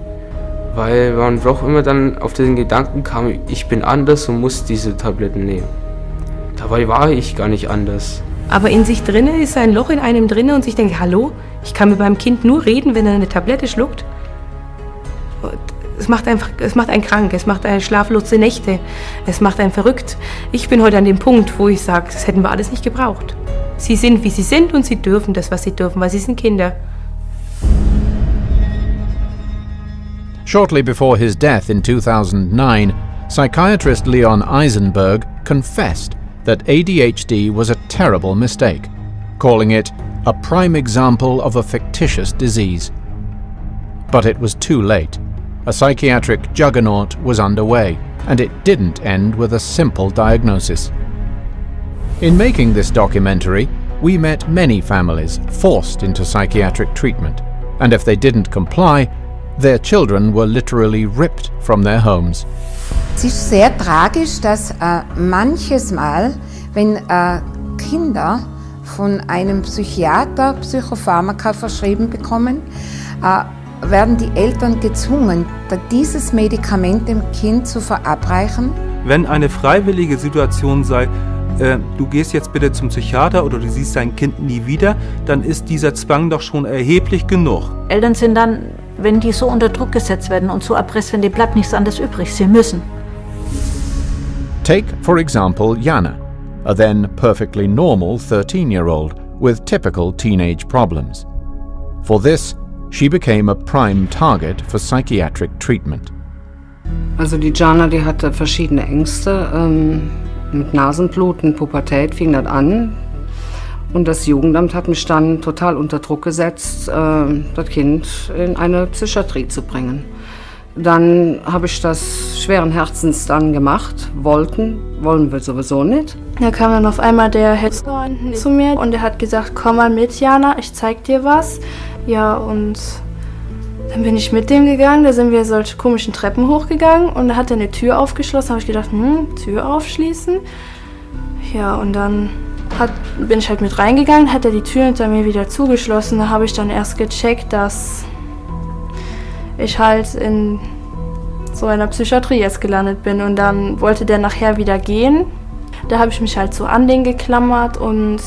weil man doch immer dann auf den Gedanken kam, ich bin anders und muss diese Tabletten nehmen. Dabei war ich gar nicht anders. Aber in sich drinne ist ein Loch in einem drinne und ich denke, hallo, ich kann mit meinem Kind nur reden, wenn er eine Tablette schluckt. Es macht, einfach, es macht einen krank, es macht einen schlaflose Nächte, es macht einen verrückt. Ich bin heute an dem Punkt, wo ich sage, das hätten wir alles nicht gebraucht. Sie sind, wie sie sind und sie dürfen das, was sie dürfen, weil sie sind Kinder. Shortly before his death in 2009, psychiatrist Leon Eisenberg confessed that ADHD was a terrible mistake, calling it a prime example of a fictitious disease. But it was too late. A psychiatric juggernaut was underway, and it didn't end with a simple diagnosis. In making this documentary, we met many families forced into psychiatric treatment, and if they didn't comply, Their children were literally ripped from their homes. Es ist sehr tragisch, dass äh, manches Mal, wenn äh, Kinder von einem Psychiater Psychopharmaka verschrieben bekommen, äh, werden die Eltern gezwungen, dieses Medikament dem Kind zu verabreichen. Wenn eine freiwillige Situation sei, äh, du gehst jetzt bitte zum Psychiater oder du siehst dein Kind nie wieder, dann ist dieser Zwang doch schon erheblich genug. Eltern sind dann wenn die so unter Druck gesetzt werden und so erpresst werden, dem bleibt nichts anderes übrig. Sie müssen. Take, for example, Jana, a then perfectly normal 13 year old with typical teenage problems. For this, she became a prime target for psychiatric treatment. Also die Jana, die hatte verschiedene Ängste. Ähm, mit Nasenbluten, Pubertät fing das an. Und das Jugendamt hat mich dann total unter Druck gesetzt, äh, das Kind in eine Psychiatrie zu bringen. Dann habe ich das schweren Herzens dann gemacht. Wollten, wollen wir sowieso nicht. Da kam dann auf einmal der Hetzer zu mir und er hat gesagt, komm mal mit, Jana, ich zeig dir was. Ja, und dann bin ich mit dem gegangen, da sind wir solche komischen Treppen hochgegangen und da hat er eine Tür aufgeschlossen. Da habe ich gedacht, hm, Tür aufschließen. Ja, und dann hat, bin ich halt mit reingegangen, hat er die Tür hinter mir wieder zugeschlossen. Da habe ich dann erst gecheckt, dass ich halt in so einer Psychiatrie jetzt gelandet bin. Und dann wollte der nachher wieder gehen. Da habe ich mich halt so an den geklammert und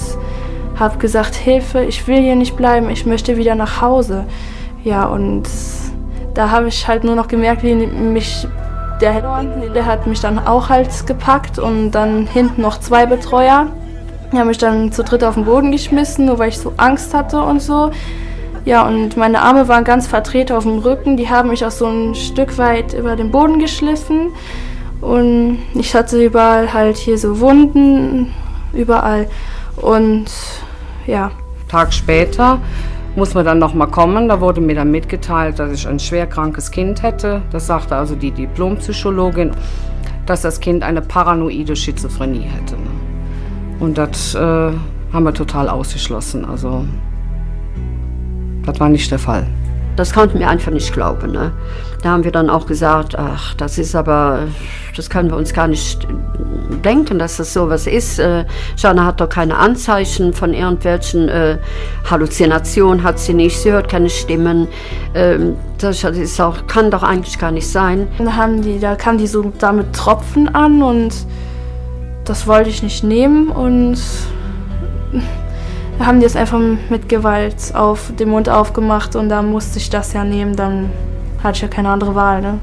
habe gesagt, Hilfe, ich will hier nicht bleiben, ich möchte wieder nach Hause. Ja, und da habe ich halt nur noch gemerkt, wie mich der, der hat mich dann auch halt gepackt und dann hinten noch zwei Betreuer. Die haben mich dann zu dritt auf den Boden geschmissen, nur weil ich so Angst hatte und so. Ja, und meine Arme waren ganz verdreht auf dem Rücken. Die haben mich auch so ein Stück weit über den Boden geschliffen. Und ich hatte überall halt hier so Wunden, überall. Und ja. Tag später muss man dann nochmal kommen. Da wurde mir dann mitgeteilt, dass ich ein schwerkrankes Kind hätte. Das sagte also die Diplompsychologin, dass das Kind eine paranoide Schizophrenie hätte. Ne? Und das äh, haben wir total ausgeschlossen. Also das war nicht der Fall. Das konnten wir einfach nicht glauben. Ne? Da haben wir dann auch gesagt, ach, das ist aber, das können wir uns gar nicht denken, dass das sowas ist. Äh, Jana hat doch keine Anzeichen von irgendwelchen äh, Halluzinationen, hat sie nicht, sie hört keine Stimmen. Ähm, das ist auch, kann doch eigentlich gar nicht sein. Da, haben die, da kamen die so damit Tropfen an und das wollte ich nicht nehmen und haben die es einfach mit Gewalt auf den Mund aufgemacht und da musste ich das ja nehmen, dann hatte ich ja keine andere Wahl. Ne?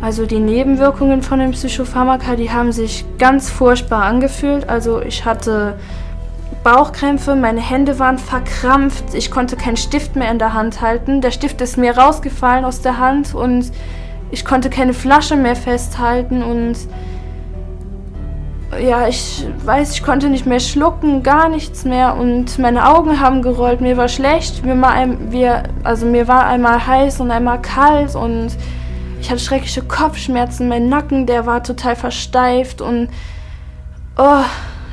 Also die Nebenwirkungen von den Psychopharmaka, die haben sich ganz furchtbar angefühlt. Also ich hatte Bauchkrämpfe, meine Hände waren verkrampft, ich konnte keinen Stift mehr in der Hand halten. Der Stift ist mir rausgefallen aus der Hand und ich konnte keine Flasche mehr festhalten und ja, ich weiß, ich konnte nicht mehr schlucken, gar nichts mehr. Und meine Augen haben gerollt, mir war schlecht, mir war, ein, wir, also mir war einmal heiß und einmal kalt und ich hatte schreckliche Kopfschmerzen, mein Nacken, der war total versteift und oh.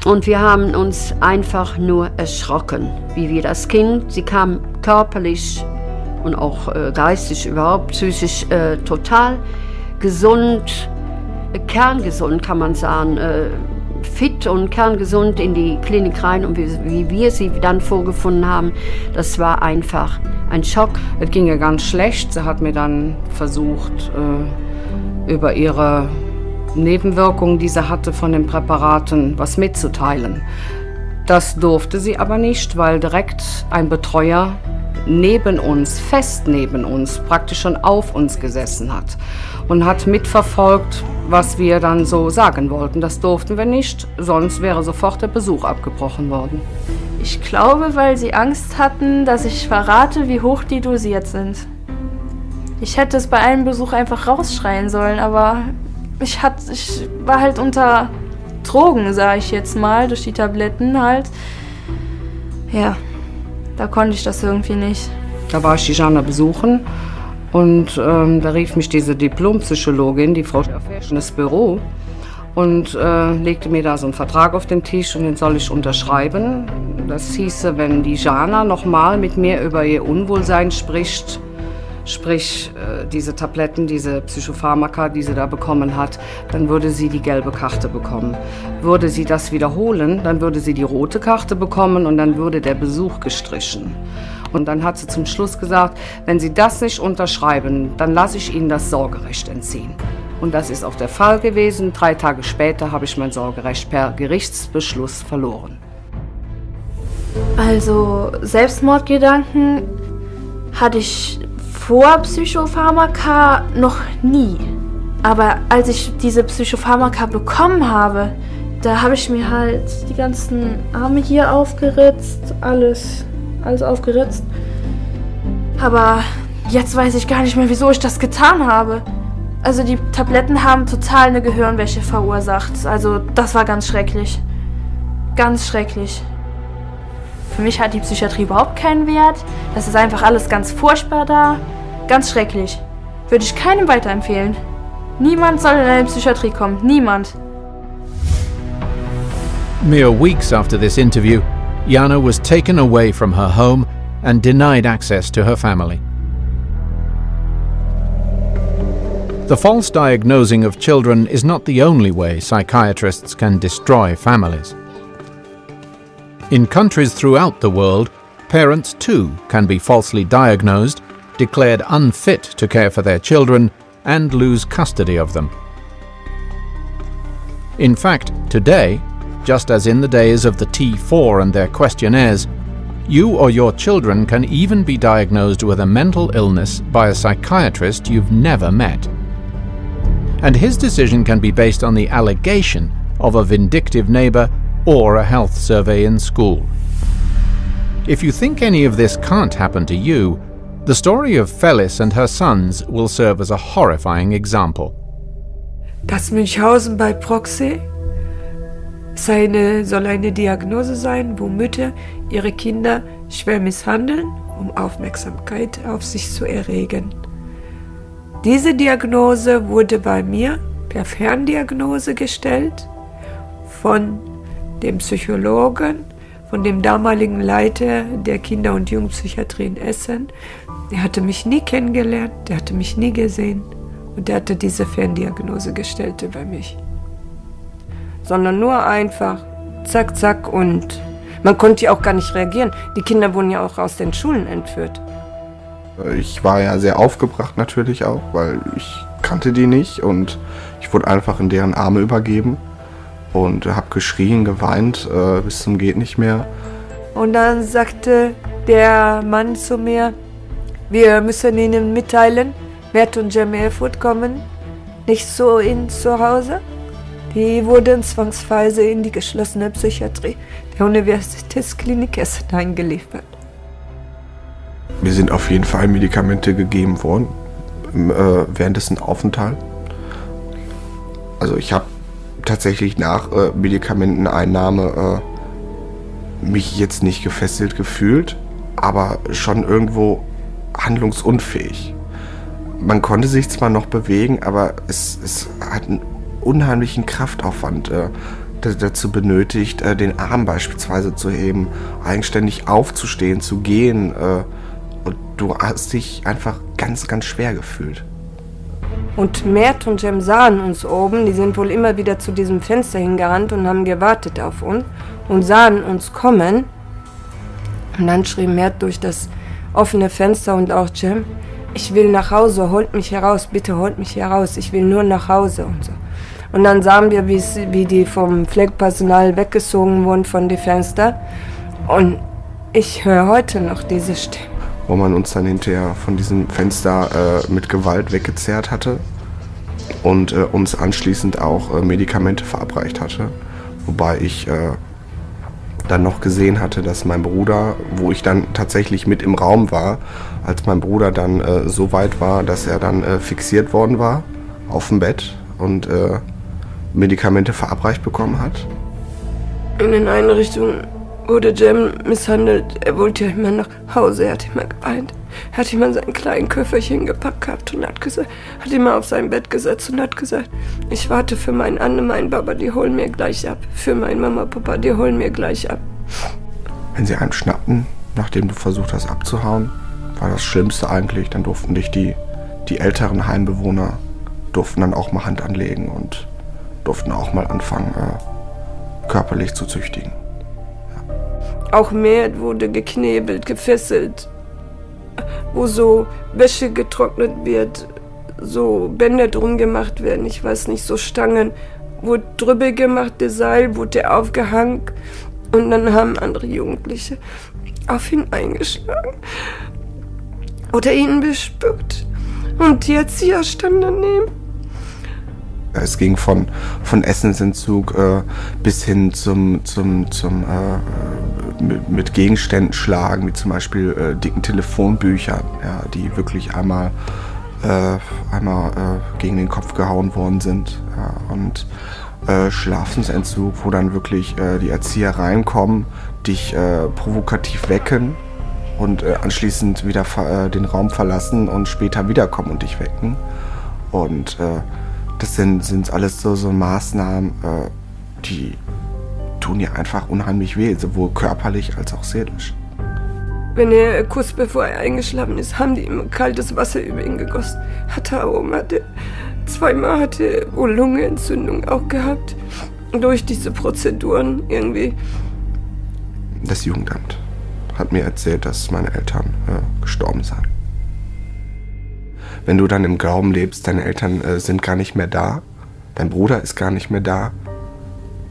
Und wir haben uns einfach nur erschrocken, wie wir das Kind, sie kam körperlich und auch äh, geistig überhaupt, psychisch äh, total gesund, kerngesund, kann man sagen, äh, fit und kerngesund in die Klinik rein und wie, wie, wir sie dann vorgefunden haben, das war einfach ein Schock. Es ging ihr ganz schlecht. Sie hat mir dann versucht, äh, über ihre Nebenwirkungen, die sie hatte von den Präparaten, was mitzuteilen. Das durfte sie aber nicht, weil direkt ein Betreuer neben uns, fest neben uns, praktisch schon auf uns gesessen hat und hat mitverfolgt, was wir dann so sagen wollten. Das durften wir nicht, sonst wäre sofort der Besuch abgebrochen worden. Ich glaube, weil sie Angst hatten, dass ich verrate, wie hoch die dosiert sind. Ich hätte es bei einem Besuch einfach rausschreien sollen, aber ich, hat, ich war halt unter Drogen, sage ich jetzt mal, durch die Tabletten halt. Ja, da konnte ich das irgendwie nicht. Da war ich die Jana besuchen und ähm, da rief mich diese Diplompsychologin, die Frau Schaffersch, ins Büro und äh, legte mir da so einen Vertrag auf den Tisch und den soll ich unterschreiben. Das hieße, wenn die Jana nochmal mit mir über ihr Unwohlsein spricht, sprich äh, diese Tabletten, diese Psychopharmaka, die sie da bekommen hat, dann würde sie die gelbe Karte bekommen. Würde sie das wiederholen, dann würde sie die rote Karte bekommen und dann würde der Besuch gestrichen. Und dann hat sie zum Schluss gesagt, wenn Sie das nicht unterschreiben, dann lasse ich Ihnen das Sorgerecht entziehen. Und das ist auch der Fall gewesen. Drei Tage später habe ich mein Sorgerecht per Gerichtsbeschluss verloren. Also Selbstmordgedanken hatte ich vor Psychopharmaka noch nie. Aber als ich diese Psychopharmaka bekommen habe, da habe ich mir halt die ganzen Arme hier aufgeritzt, alles alles aufgeritzt. Aber jetzt weiß ich gar nicht mehr, wieso ich das getan habe. Also die Tabletten haben total eine Gehirnwäsche verursacht. Also das war ganz schrecklich. Ganz schrecklich. Für mich hat die Psychiatrie überhaupt keinen Wert. Das ist einfach alles ganz furchtbar da. Ganz schrecklich. Würde ich keinem weiterempfehlen. Niemand soll in eine Psychiatrie kommen. Niemand. Mere weeks after this interview, Jana was taken away from her home and denied access to her family. The false diagnosing of children is not the only way psychiatrists can destroy families. In countries throughout the world, parents too can be falsely diagnosed, declared unfit to care for their children, and lose custody of them. In fact, today, just as in the days of the T4 and their questionnaires, you or your children can even be diagnosed with a mental illness by a psychiatrist you've never met. And his decision can be based on the allegation of a vindictive neighbour or a health survey in school. If you think any of this can't happen to you, the story of Felis and her sons will serve as a horrifying example. Das Münchhausen bei Proxy seine, soll eine Diagnose sein, wo Mütter ihre Kinder schwer misshandeln, um Aufmerksamkeit auf sich zu erregen. Diese Diagnose wurde bei mir per Ferndiagnose gestellt von dem Psychologen, von dem damaligen Leiter der Kinder- und Jugendpsychiatrie in Essen. Der hatte mich nie kennengelernt, der hatte mich nie gesehen und der hatte diese Ferndiagnose gestellt bei mich sondern nur einfach zack, zack und man konnte ja auch gar nicht reagieren. Die Kinder wurden ja auch aus den Schulen entführt. Ich war ja sehr aufgebracht natürlich auch, weil ich kannte die nicht und ich wurde einfach in deren Arme übergeben und habe geschrien, geweint äh, bis zum geht nicht mehr. Und dann sagte der Mann zu mir, wir müssen Ihnen mitteilen, Mert und Jem Erfurt kommen nicht so in zu Hause. Die wurden zwangsweise in die geschlossene Psychiatrie der Universitätsklinik Essen eingeliefert. Mir sind auf jeden Fall Medikamente gegeben worden äh, während dessen Aufenthalt. Also ich habe tatsächlich nach äh, Medikamenteneinnahme äh, mich jetzt nicht gefesselt gefühlt, aber schon irgendwo handlungsunfähig. Man konnte sich zwar noch bewegen, aber es, es hat einen unheimlichen Kraftaufwand äh, dazu benötigt, äh, den Arm beispielsweise zu heben, eigenständig aufzustehen, zu gehen. Äh, und du hast dich einfach ganz, ganz schwer gefühlt. Und Mert und Jem sahen uns oben, die sind wohl immer wieder zu diesem Fenster hingerannt und haben gewartet auf uns und sahen uns kommen. Und dann schrie Mert durch das offene Fenster und auch Jem, ich will nach Hause, holt mich heraus, bitte holt mich heraus, ich will nur nach Hause und so. Und dann sahen wir, wie die vom Pflegepersonal weggezogen wurden von den Fenstern. Und ich höre heute noch diese Stimme. Wo man uns dann hinterher von diesem Fenster äh, mit Gewalt weggezerrt hatte und äh, uns anschließend auch äh, Medikamente verabreicht hatte. Wobei ich äh, dann noch gesehen hatte, dass mein Bruder, wo ich dann tatsächlich mit im Raum war, als mein Bruder dann äh, so weit war, dass er dann äh, fixiert worden war auf dem Bett und Medikamente verabreicht bekommen hat? In den Einrichtungen wurde Jem misshandelt. Er wollte ja immer nach Hause, er hat immer geweint. Er hat immer sein kleines Köfferchen gepackt gehabt und hat gesagt, hat immer auf sein Bett gesetzt und hat gesagt, ich warte für meinen Anne, meinen Papa, die holen mir gleich ab. Für meinen Mama, Papa, die holen mir gleich ab. Wenn sie einen schnappten, nachdem du versucht hast abzuhauen, war das Schlimmste eigentlich. Dann durften dich die, die älteren Heimbewohner durften dann auch mal Hand anlegen und durften auch mal anfangen, äh, körperlich zu züchtigen. Auch Mert wurde geknebelt, gefesselt, wo so Wäsche getrocknet wird, so Bänder drum gemacht werden, ich weiß nicht, so Stangen, wurde drüber gemacht, der Seil wurde aufgehangen und dann haben andere Jugendliche auf ihn eingeschlagen oder ihn bespuckt. Und die Erzieher standen daneben. Es ging von, von Essensentzug äh, bis hin zum, zum, zum äh, mit, mit, Gegenständen schlagen, wie zum Beispiel äh, dicken Telefonbüchern, ja, die wirklich einmal äh, einmal äh, gegen den Kopf gehauen worden sind. Ja, und äh, Schlafensentzug, wo dann wirklich äh, die Erzieher reinkommen, dich äh, provokativ wecken und äh, anschließend wieder den Raum verlassen und später wiederkommen und dich wecken. Und das sind, sind alles so, so Maßnahmen, die tun dir einfach unheimlich weh, sowohl körperlich als auch seelisch. Wenn er kurz bevor er eingeschlafen ist, haben die immer kaltes Wasser über ihn gegossen. Auch hatte, zweimal hatte wohl Lungenentzündung auch gehabt. Durch diese Prozeduren irgendwie. Das Jugendamt hat mir erzählt, dass meine Eltern äh, gestorben seien. Wenn du dann im Glauben lebst, deine Eltern äh, sind gar nicht mehr da, dein Bruder ist gar nicht mehr da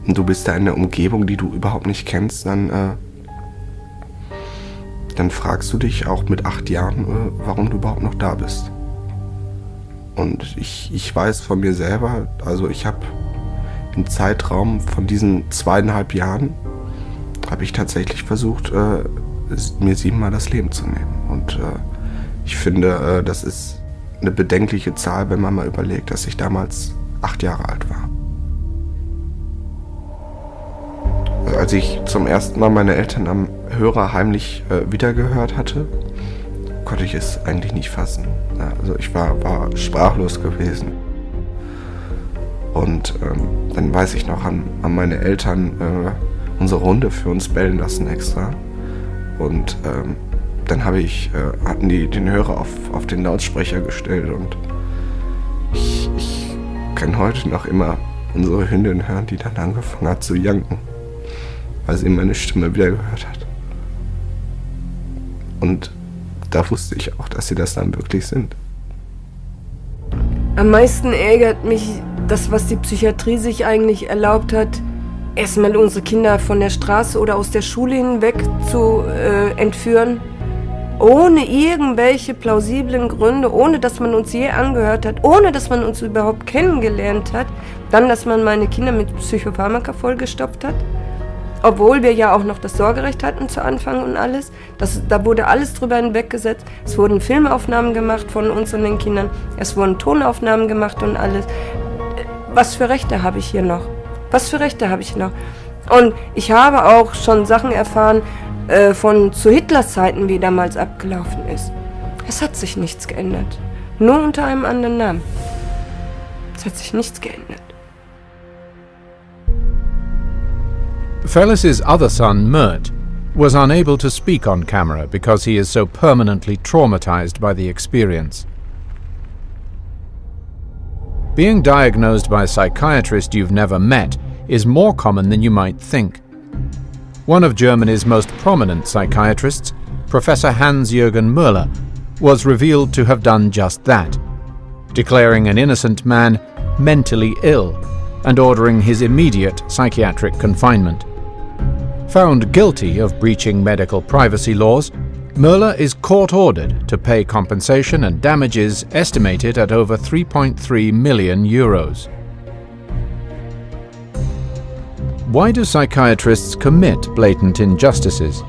und du bist da in einer Umgebung, die du überhaupt nicht kennst, dann äh, dann fragst du dich auch mit acht Jahren, äh, warum du überhaupt noch da bist. Und ich, ich weiß von mir selber, also ich habe im Zeitraum von diesen zweieinhalb Jahren, habe ich tatsächlich versucht, äh, mir siebenmal das Leben zu nehmen. Und äh, ich finde, äh, das ist eine bedenkliche Zahl, wenn man mal überlegt, dass ich damals acht Jahre alt war. Als ich zum ersten Mal meine Eltern am Hörer heimlich äh, wiedergehört hatte, konnte ich es eigentlich nicht fassen. Also ich war, war sprachlos gewesen. Und ähm, dann weiß ich noch, an, an meine Eltern äh, unsere Runde für uns bellen lassen extra. Und ähm, dann habe ich, äh, hatten die den Hörer auf, auf den Lautsprecher gestellt und ich, ich kann heute noch immer unsere Hündin hören, die dann angefangen hat zu janken weil sie meine Stimme wieder gehört hat. Und da wusste ich auch, dass sie das dann wirklich sind. Am meisten ärgert mich das, was die Psychiatrie sich eigentlich erlaubt hat, erstmal unsere Kinder von der Straße oder aus der Schule hinweg zu äh, entführen, ohne irgendwelche plausiblen Gründe, ohne dass man uns je angehört hat, ohne dass man uns überhaupt kennengelernt hat, dann, dass man meine Kinder mit Psychopharmaka vollgestopft hat obwohl wir ja auch noch das Sorgerecht hatten zu Anfang und alles. Das, da wurde alles drüber hinweggesetzt. Es wurden Filmaufnahmen gemacht von uns und den Kindern. Es wurden Tonaufnahmen gemacht und alles. Was für Rechte habe ich hier noch? Was für Rechte habe ich noch? Und ich habe auch schon Sachen erfahren äh, von zu Hitlers Zeiten, wie damals abgelaufen ist. Es hat sich nichts geändert. Nur unter einem anderen Namen. Es hat sich nichts geändert. Felis's other son, Mert, was unable to speak on camera because he is so permanently traumatized by the experience. Being diagnosed by a psychiatrist you've never met is more common than you might think. One of Germany's most prominent psychiatrists, Professor Hans-Jürgen Müller, was revealed to have done just that, declaring an innocent man mentally ill and ordering his immediate psychiatric confinement. Found guilty of breaching medical privacy laws, Möller is court ordered to pay compensation and damages estimated at over 3.3 million euros. Why do psychiatrists commit blatant injustices?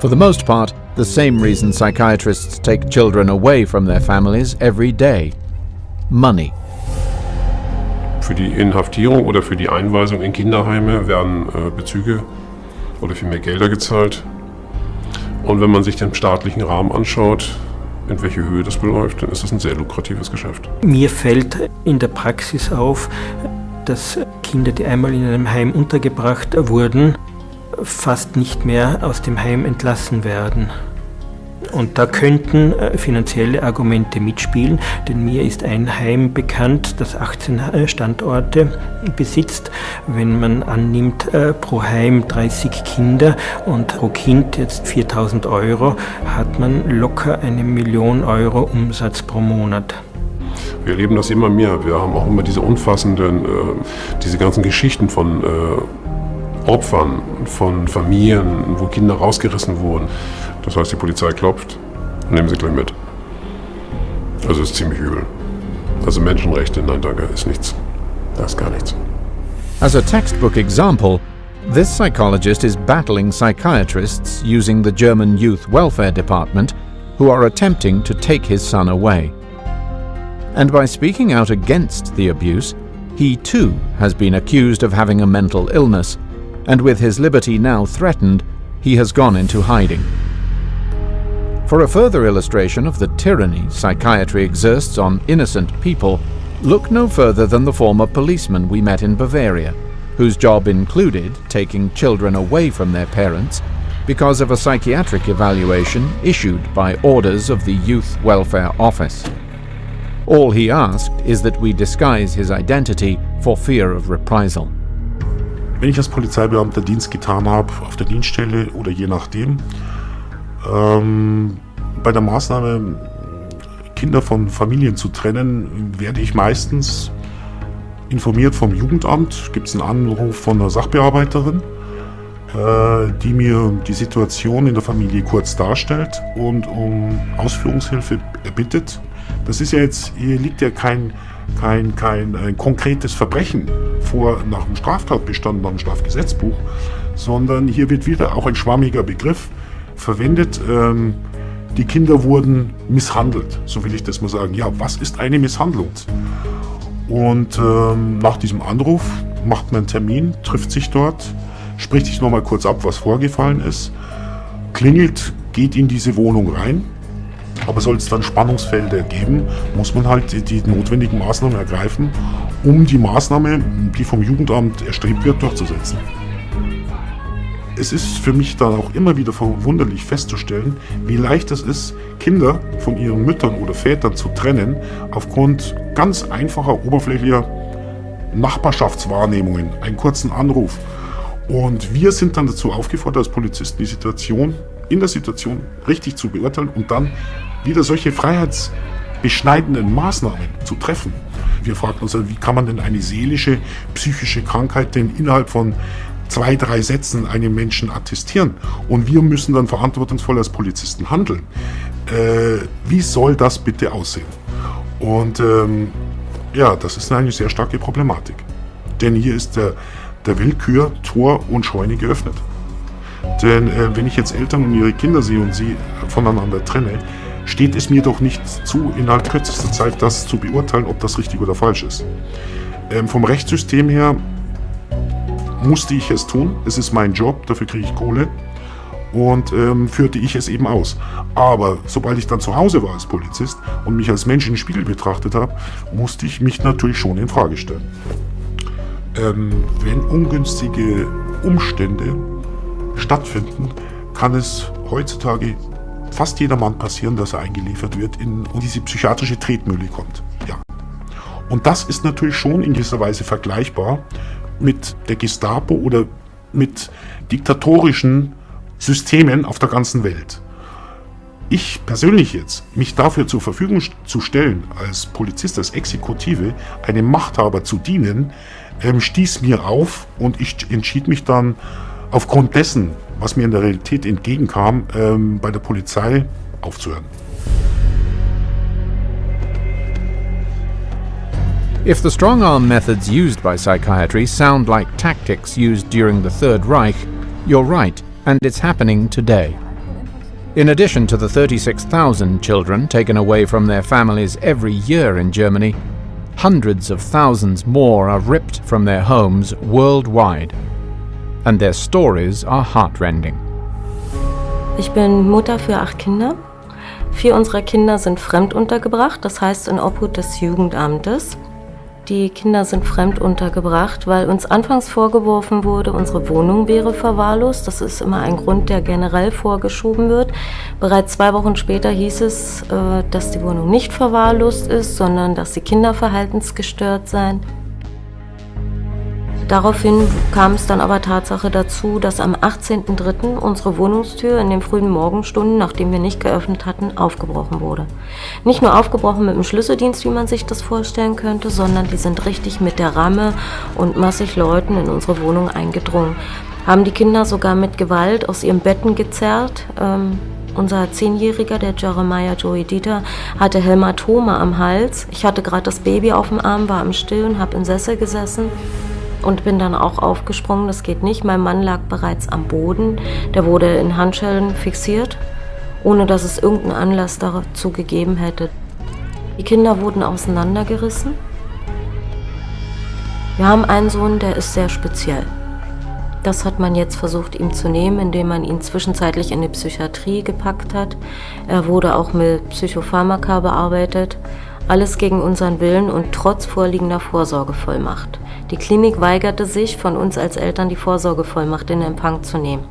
For the most part, the same reason psychiatrists take children away from their families every day money. Für die Inhaftierung oder für die Einweisung in Kinderheime werden äh, Bezüge oder vielmehr Gelder gezahlt. Und wenn man sich den staatlichen Rahmen anschaut, in welche Höhe das beläuft, dann ist das ein sehr lukratives Geschäft. Mir fällt in der Praxis auf, dass Kinder, die einmal in einem Heim untergebracht wurden, fast nicht mehr aus dem Heim entlassen werden. Und da könnten äh, finanzielle Argumente mitspielen, denn mir ist ein Heim bekannt, das 18 äh, Standorte besitzt. Wenn man annimmt, äh, pro Heim 30 Kinder und pro Kind jetzt 4000 Euro, hat man locker eine Million Euro Umsatz pro Monat. Wir erleben das immer mehr. Wir haben auch immer diese umfassenden, äh, diese ganzen Geschichten von äh, Opfern, von Familien, wo Kinder rausgerissen wurden. Das heißt, die Polizei klopft nehmen sie gleich mit. Also ist ziemlich übel. Also Menschenrechte, nein danke, ist nichts. Das ist gar nichts. As a textbook example, this psychologist is battling psychiatrists using the German Youth Welfare Department who are attempting to take his son away. And by speaking out against the abuse, he too has been accused of having a mental illness, and with his liberty now threatened, he has gone into hiding. For a further illustration of the tyranny psychiatry exerts on innocent people, look no further than the former policeman we met in Bavaria, whose job included taking children away from their parents because of a psychiatric evaluation issued by orders of the Youth Welfare Office. All he asked is that we disguise his identity for fear of reprisal. Wenn ich als Polizeibeamter Dienst getan habe, auf der Dienststelle oder je nachdem, ähm, bei der Maßnahme Kinder von Familien zu trennen, werde ich meistens informiert vom Jugendamt, gibt es einen Anruf von einer Sachbearbeiterin, äh, die mir die Situation in der Familie kurz darstellt und um Ausführungshilfe erbittet. Das ist ja jetzt, hier liegt ja kein, kein, kein ein konkretes Verbrechen vor nach dem Straftatbestand, nach dem Strafgesetzbuch, sondern hier wird wieder auch ein schwammiger Begriff verwendet. Ähm, die Kinder wurden misshandelt, so will ich das mal sagen. Ja, was ist eine Misshandlung? Und ähm, nach diesem Anruf macht man einen Termin, trifft sich dort, spricht sich nochmal kurz ab, was vorgefallen ist, klingelt, geht in diese Wohnung rein. Aber soll es dann Spannungsfelder geben, muss man halt die, die notwendigen Maßnahmen ergreifen, um die Maßnahme, die vom Jugendamt erstrebt wird, durchzusetzen. Es ist für mich dann auch immer wieder verwunderlich festzustellen, wie leicht es ist, Kinder von ihren Müttern oder Vätern zu trennen, aufgrund ganz einfacher, oberflächlicher Nachbarschaftswahrnehmungen, einen kurzen Anruf. Und wir sind dann dazu aufgefordert, als Polizisten die Situation in der Situation richtig zu beurteilen und dann wieder solche freiheitsbeschneidenden Maßnahmen zu treffen. Wir fragen uns, wie kann man denn eine seelische, psychische Krankheit denn innerhalb von zwei, drei Sätzen einem Menschen attestieren und wir müssen dann verantwortungsvoll als Polizisten handeln. Äh, wie soll das bitte aussehen? Und ähm, ja, das ist eine sehr starke Problematik. Denn hier ist der, der Willkür Tor und Scheune geöffnet. Denn äh, wenn ich jetzt Eltern und ihre Kinder sehe und sie voneinander trenne, steht es mir doch nicht zu, innerhalb kürzester Zeit das zu beurteilen, ob das richtig oder falsch ist. Ähm, vom Rechtssystem her musste ich es tun. Es ist mein Job, dafür kriege ich Kohle. Und ähm, führte ich es eben aus. Aber sobald ich dann zu Hause war als Polizist und mich als Mensch den Spiegel betrachtet habe, musste ich mich natürlich schon in Frage stellen. Ähm, wenn ungünstige Umstände stattfinden, kann es heutzutage fast jedermann passieren, dass er eingeliefert wird in, und diese psychiatrische Tretmühle kommt. Ja. Und das ist natürlich schon in gewisser Weise vergleichbar mit der Gestapo oder mit diktatorischen Systemen auf der ganzen Welt. Ich persönlich jetzt, mich dafür zur Verfügung zu stellen, als Polizist, als Exekutive, einem Machthaber zu dienen, ähm, stieß mir auf und ich entschied mich dann aufgrund dessen, was mir in der Realität entgegenkam, ähm, bei der Polizei aufzuhören. If the strong arm methods used by psychiatry sound like tactics used during the Third Reich, you're right, and it's happening today. In addition to the 36,000 children taken away from their families every year in Germany, hundreds of thousands more are ripped from their homes worldwide. And their stories are heartrending. Ich bin Mutter für acht Kinder. Vier unserer Kinder sind fremd untergebracht, das heißt in Obhut des Jugendamtes. Die Kinder sind fremd untergebracht, weil uns anfangs vorgeworfen wurde, unsere Wohnung wäre verwahrlost. Das ist immer ein Grund, der generell vorgeschoben wird. Bereits zwei Wochen später hieß es, äh, dass die Wohnung nicht verwahrlost ist, sondern dass die Kinder verhaltensgestört seien. Daraufhin kam es dann aber Tatsache dazu, dass am 18.03. unsere Wohnungstür in den frühen Morgenstunden, nachdem wir nicht geöffnet hatten, aufgebrochen wurde. Nicht nur aufgebrochen mit dem Schlüsseldienst, wie man sich das vorstellen könnte, sondern die sind richtig mit der Ramme und massig Leuten in unsere Wohnung eingedrungen. Haben die Kinder sogar mit Gewalt aus ihren Betten gezerrt. Ähm, unser Zehnjähriger, der Jeremiah Joey Dieter, hatte Hämatome am Hals. Ich hatte gerade das Baby auf dem Arm, war am Stillen, habe im Sessel gesessen und bin dann auch aufgesprungen. Das geht nicht. Mein Mann lag bereits am Boden. Der wurde in Handschellen fixiert ohne dass es irgendeinen Anlass dazu gegeben hätte. Die Kinder wurden auseinandergerissen. Wir haben einen Sohn, der ist sehr speziell. Das hat man jetzt versucht, ihm zu nehmen, indem man ihn zwischenzeitlich in die Psychiatrie gepackt hat. Er wurde auch mit Psychopharmaka bearbeitet. Alles gegen unseren Willen und trotz vorliegender Vorsorgevollmacht. Die Klinik weigerte sich, von uns als Eltern die Vorsorgevollmacht in Empfang zu nehmen.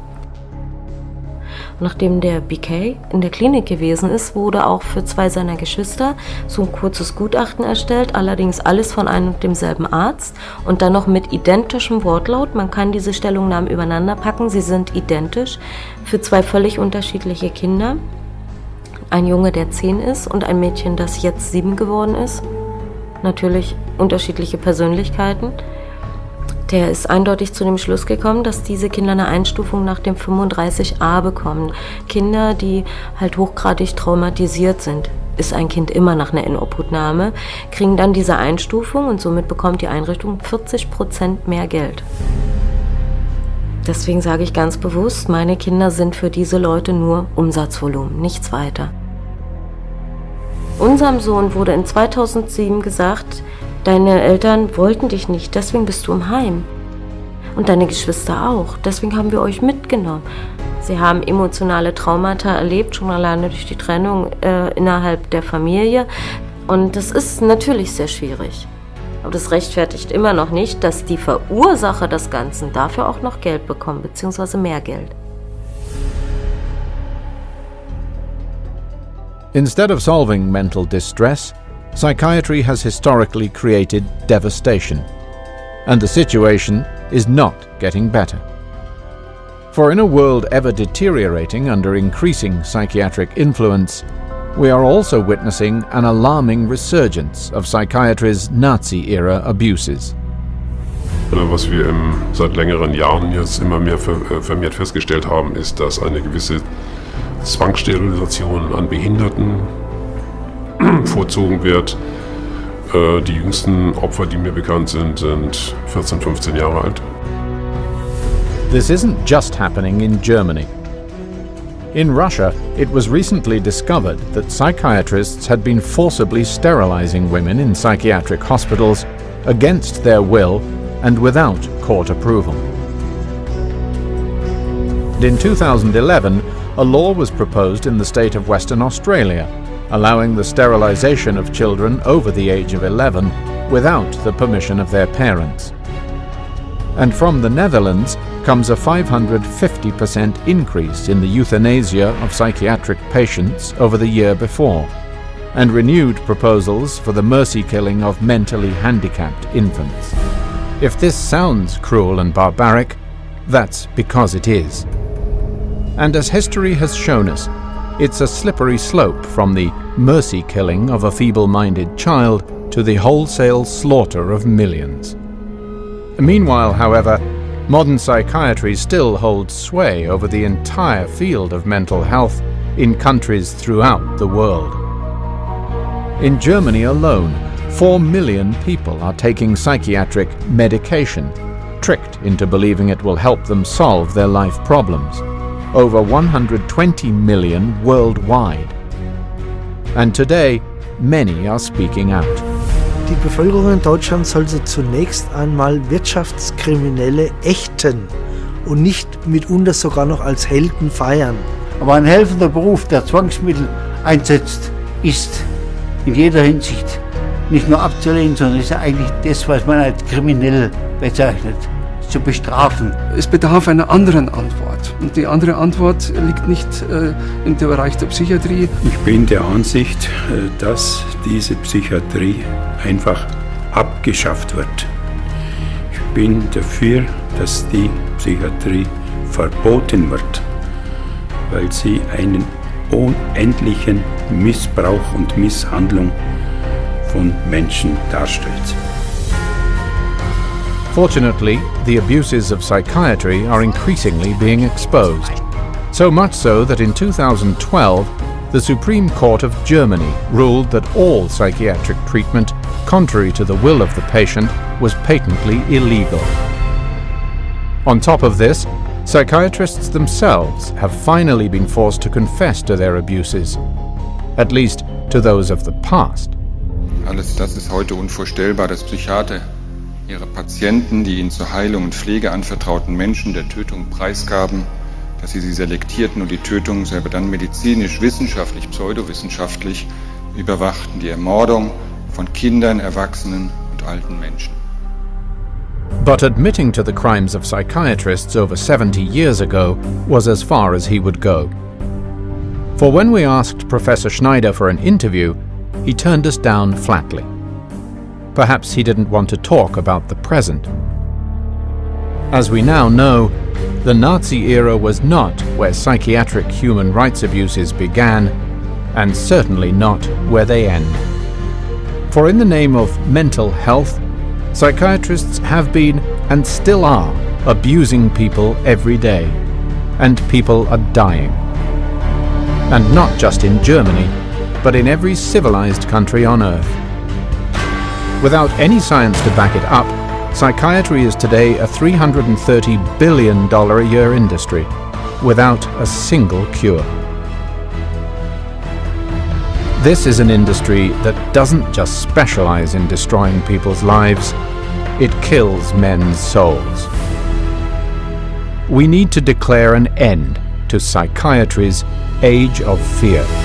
Nachdem der BK in der Klinik gewesen ist, wurde auch für zwei seiner Geschwister so ein kurzes Gutachten erstellt, allerdings alles von einem und demselben Arzt und dann noch mit identischem Wortlaut. Man kann diese Stellungnahmen übereinander packen, sie sind identisch für zwei völlig unterschiedliche Kinder. Ein Junge, der zehn ist und ein Mädchen, das jetzt sieben geworden ist. Natürlich unterschiedliche Persönlichkeiten. Der ist eindeutig zu dem Schluss gekommen, dass diese Kinder eine Einstufung nach dem 35a bekommen. Kinder, die halt hochgradig traumatisiert sind, ist ein Kind immer nach einer Inobhutnahme, kriegen dann diese Einstufung und somit bekommt die Einrichtung 40 Prozent mehr Geld. Deswegen sage ich ganz bewusst, meine Kinder sind für diese Leute nur Umsatzvolumen, nichts weiter. Unserem Sohn wurde in 2007 gesagt, deine Eltern wollten dich nicht, deswegen bist du im Heim. Und deine Geschwister auch, deswegen haben wir euch mitgenommen. Sie haben emotionale Traumata erlebt, schon alleine durch die Trennung äh, innerhalb der Familie. Und das ist natürlich sehr schwierig. Aber das rechtfertigt immer noch nicht, dass die Verursacher des Ganzen dafür auch noch Geld bekommen, beziehungsweise mehr Geld. Instead of solving mental distress, psychiatry has historically created devastation, and the situation is not getting better. For in a world ever deteriorating under increasing psychiatric influence, we are also witnessing an alarming resurgence of psychiatry's Nazi-era abuses. Was wir im, seit längeren Jahren jetzt immer mehr äh, vermehrt festgestellt haben, ist, dass eine gewisse Zwangssterilisation an Behinderten vorzogen wird. Äh, die jüngsten Opfer, die mir bekannt sind, sind 14, 15 Jahre alt. This isn't just happening in Germany. In Russia, it was recently discovered that psychiatrists had been forcibly sterilizing women in psychiatric hospitals against their will and without court approval. In 2011, a law was proposed in the state of Western Australia, allowing the sterilization of children over the age of 11 without the permission of their parents. And from the Netherlands, comes a 550% increase in the euthanasia of psychiatric patients over the year before, and renewed proposals for the mercy killing of mentally handicapped infants. If this sounds cruel and barbaric, that's because it is. And as history has shown us, it's a slippery slope from the mercy killing of a feeble minded child to the wholesale slaughter of millions. Meanwhile, however, modern psychiatry still holds sway over the entire field of mental health in countries throughout the world. In Germany alone, 4 million people are taking psychiatric medication, tricked into believing it will help them solve their life problems. Over 120 million worldwide. And today, many are speaking out. Die Bevölkerung in Deutschland sollte zunächst einmal Wirtschaftskriminelle ächten und nicht mitunter sogar noch als Helden feiern. Aber ein helfender Beruf, der Zwangsmittel einsetzt, ist in jeder Hinsicht nicht nur abzulehnen, sondern ist eigentlich das, was man als kriminell bezeichnet, zu bestrafen. Es bedarf einer anderen Antwort. Und die andere Antwort liegt nicht äh, im Bereich der Psychiatrie. Ich bin der Ansicht, äh, dass diese Psychiatrie einfach abgeschafft wird. Ich bin dafür, dass die Psychiatrie verboten wird, weil sie einen unendlichen Missbrauch und Misshandlung von Menschen darstellt. Fortunately, the abuses of psychiatry are increasingly being exposed. So much so that in 2012, the Supreme Court of Germany ruled that all psychiatric treatment, contrary to the will of the patient, was patently illegal. On top of this, psychiatrists themselves have finally been forced to confess to their abuses, at least to those of the past. Alles das ist heute unvorstellbar, dass Psychiater ihre Patienten, die ihnen zur Heilung und Pflege anvertrauten Menschen der Tötung preisgaben, dass sie sie selektierten und die Tötung selber dann medizinisch, wissenschaftlich, pseudowissenschaftlich überwachten, die Ermordung von Kindern, Erwachsenen und alten Menschen. But admitting to the crimes of psychiatrists over 70 years ago was as far as he would go. For when we asked Professor Schneider for an interview, he turned us down flatly. Perhaps he didn't want to talk about the present. As we now know, the Nazi era was not where psychiatric human rights abuses began, and certainly not where they end. For in the name of mental health, psychiatrists have been and still are abusing people every day, and people are dying. And not just in Germany, but in every civilized country on earth. Without any science to back it up, psychiatry is today a $330 billion a year industry, without a single cure. This is an industry that doesn't just specialize in destroying people's lives, it kills men's souls. We need to declare an end to psychiatry's age of fear.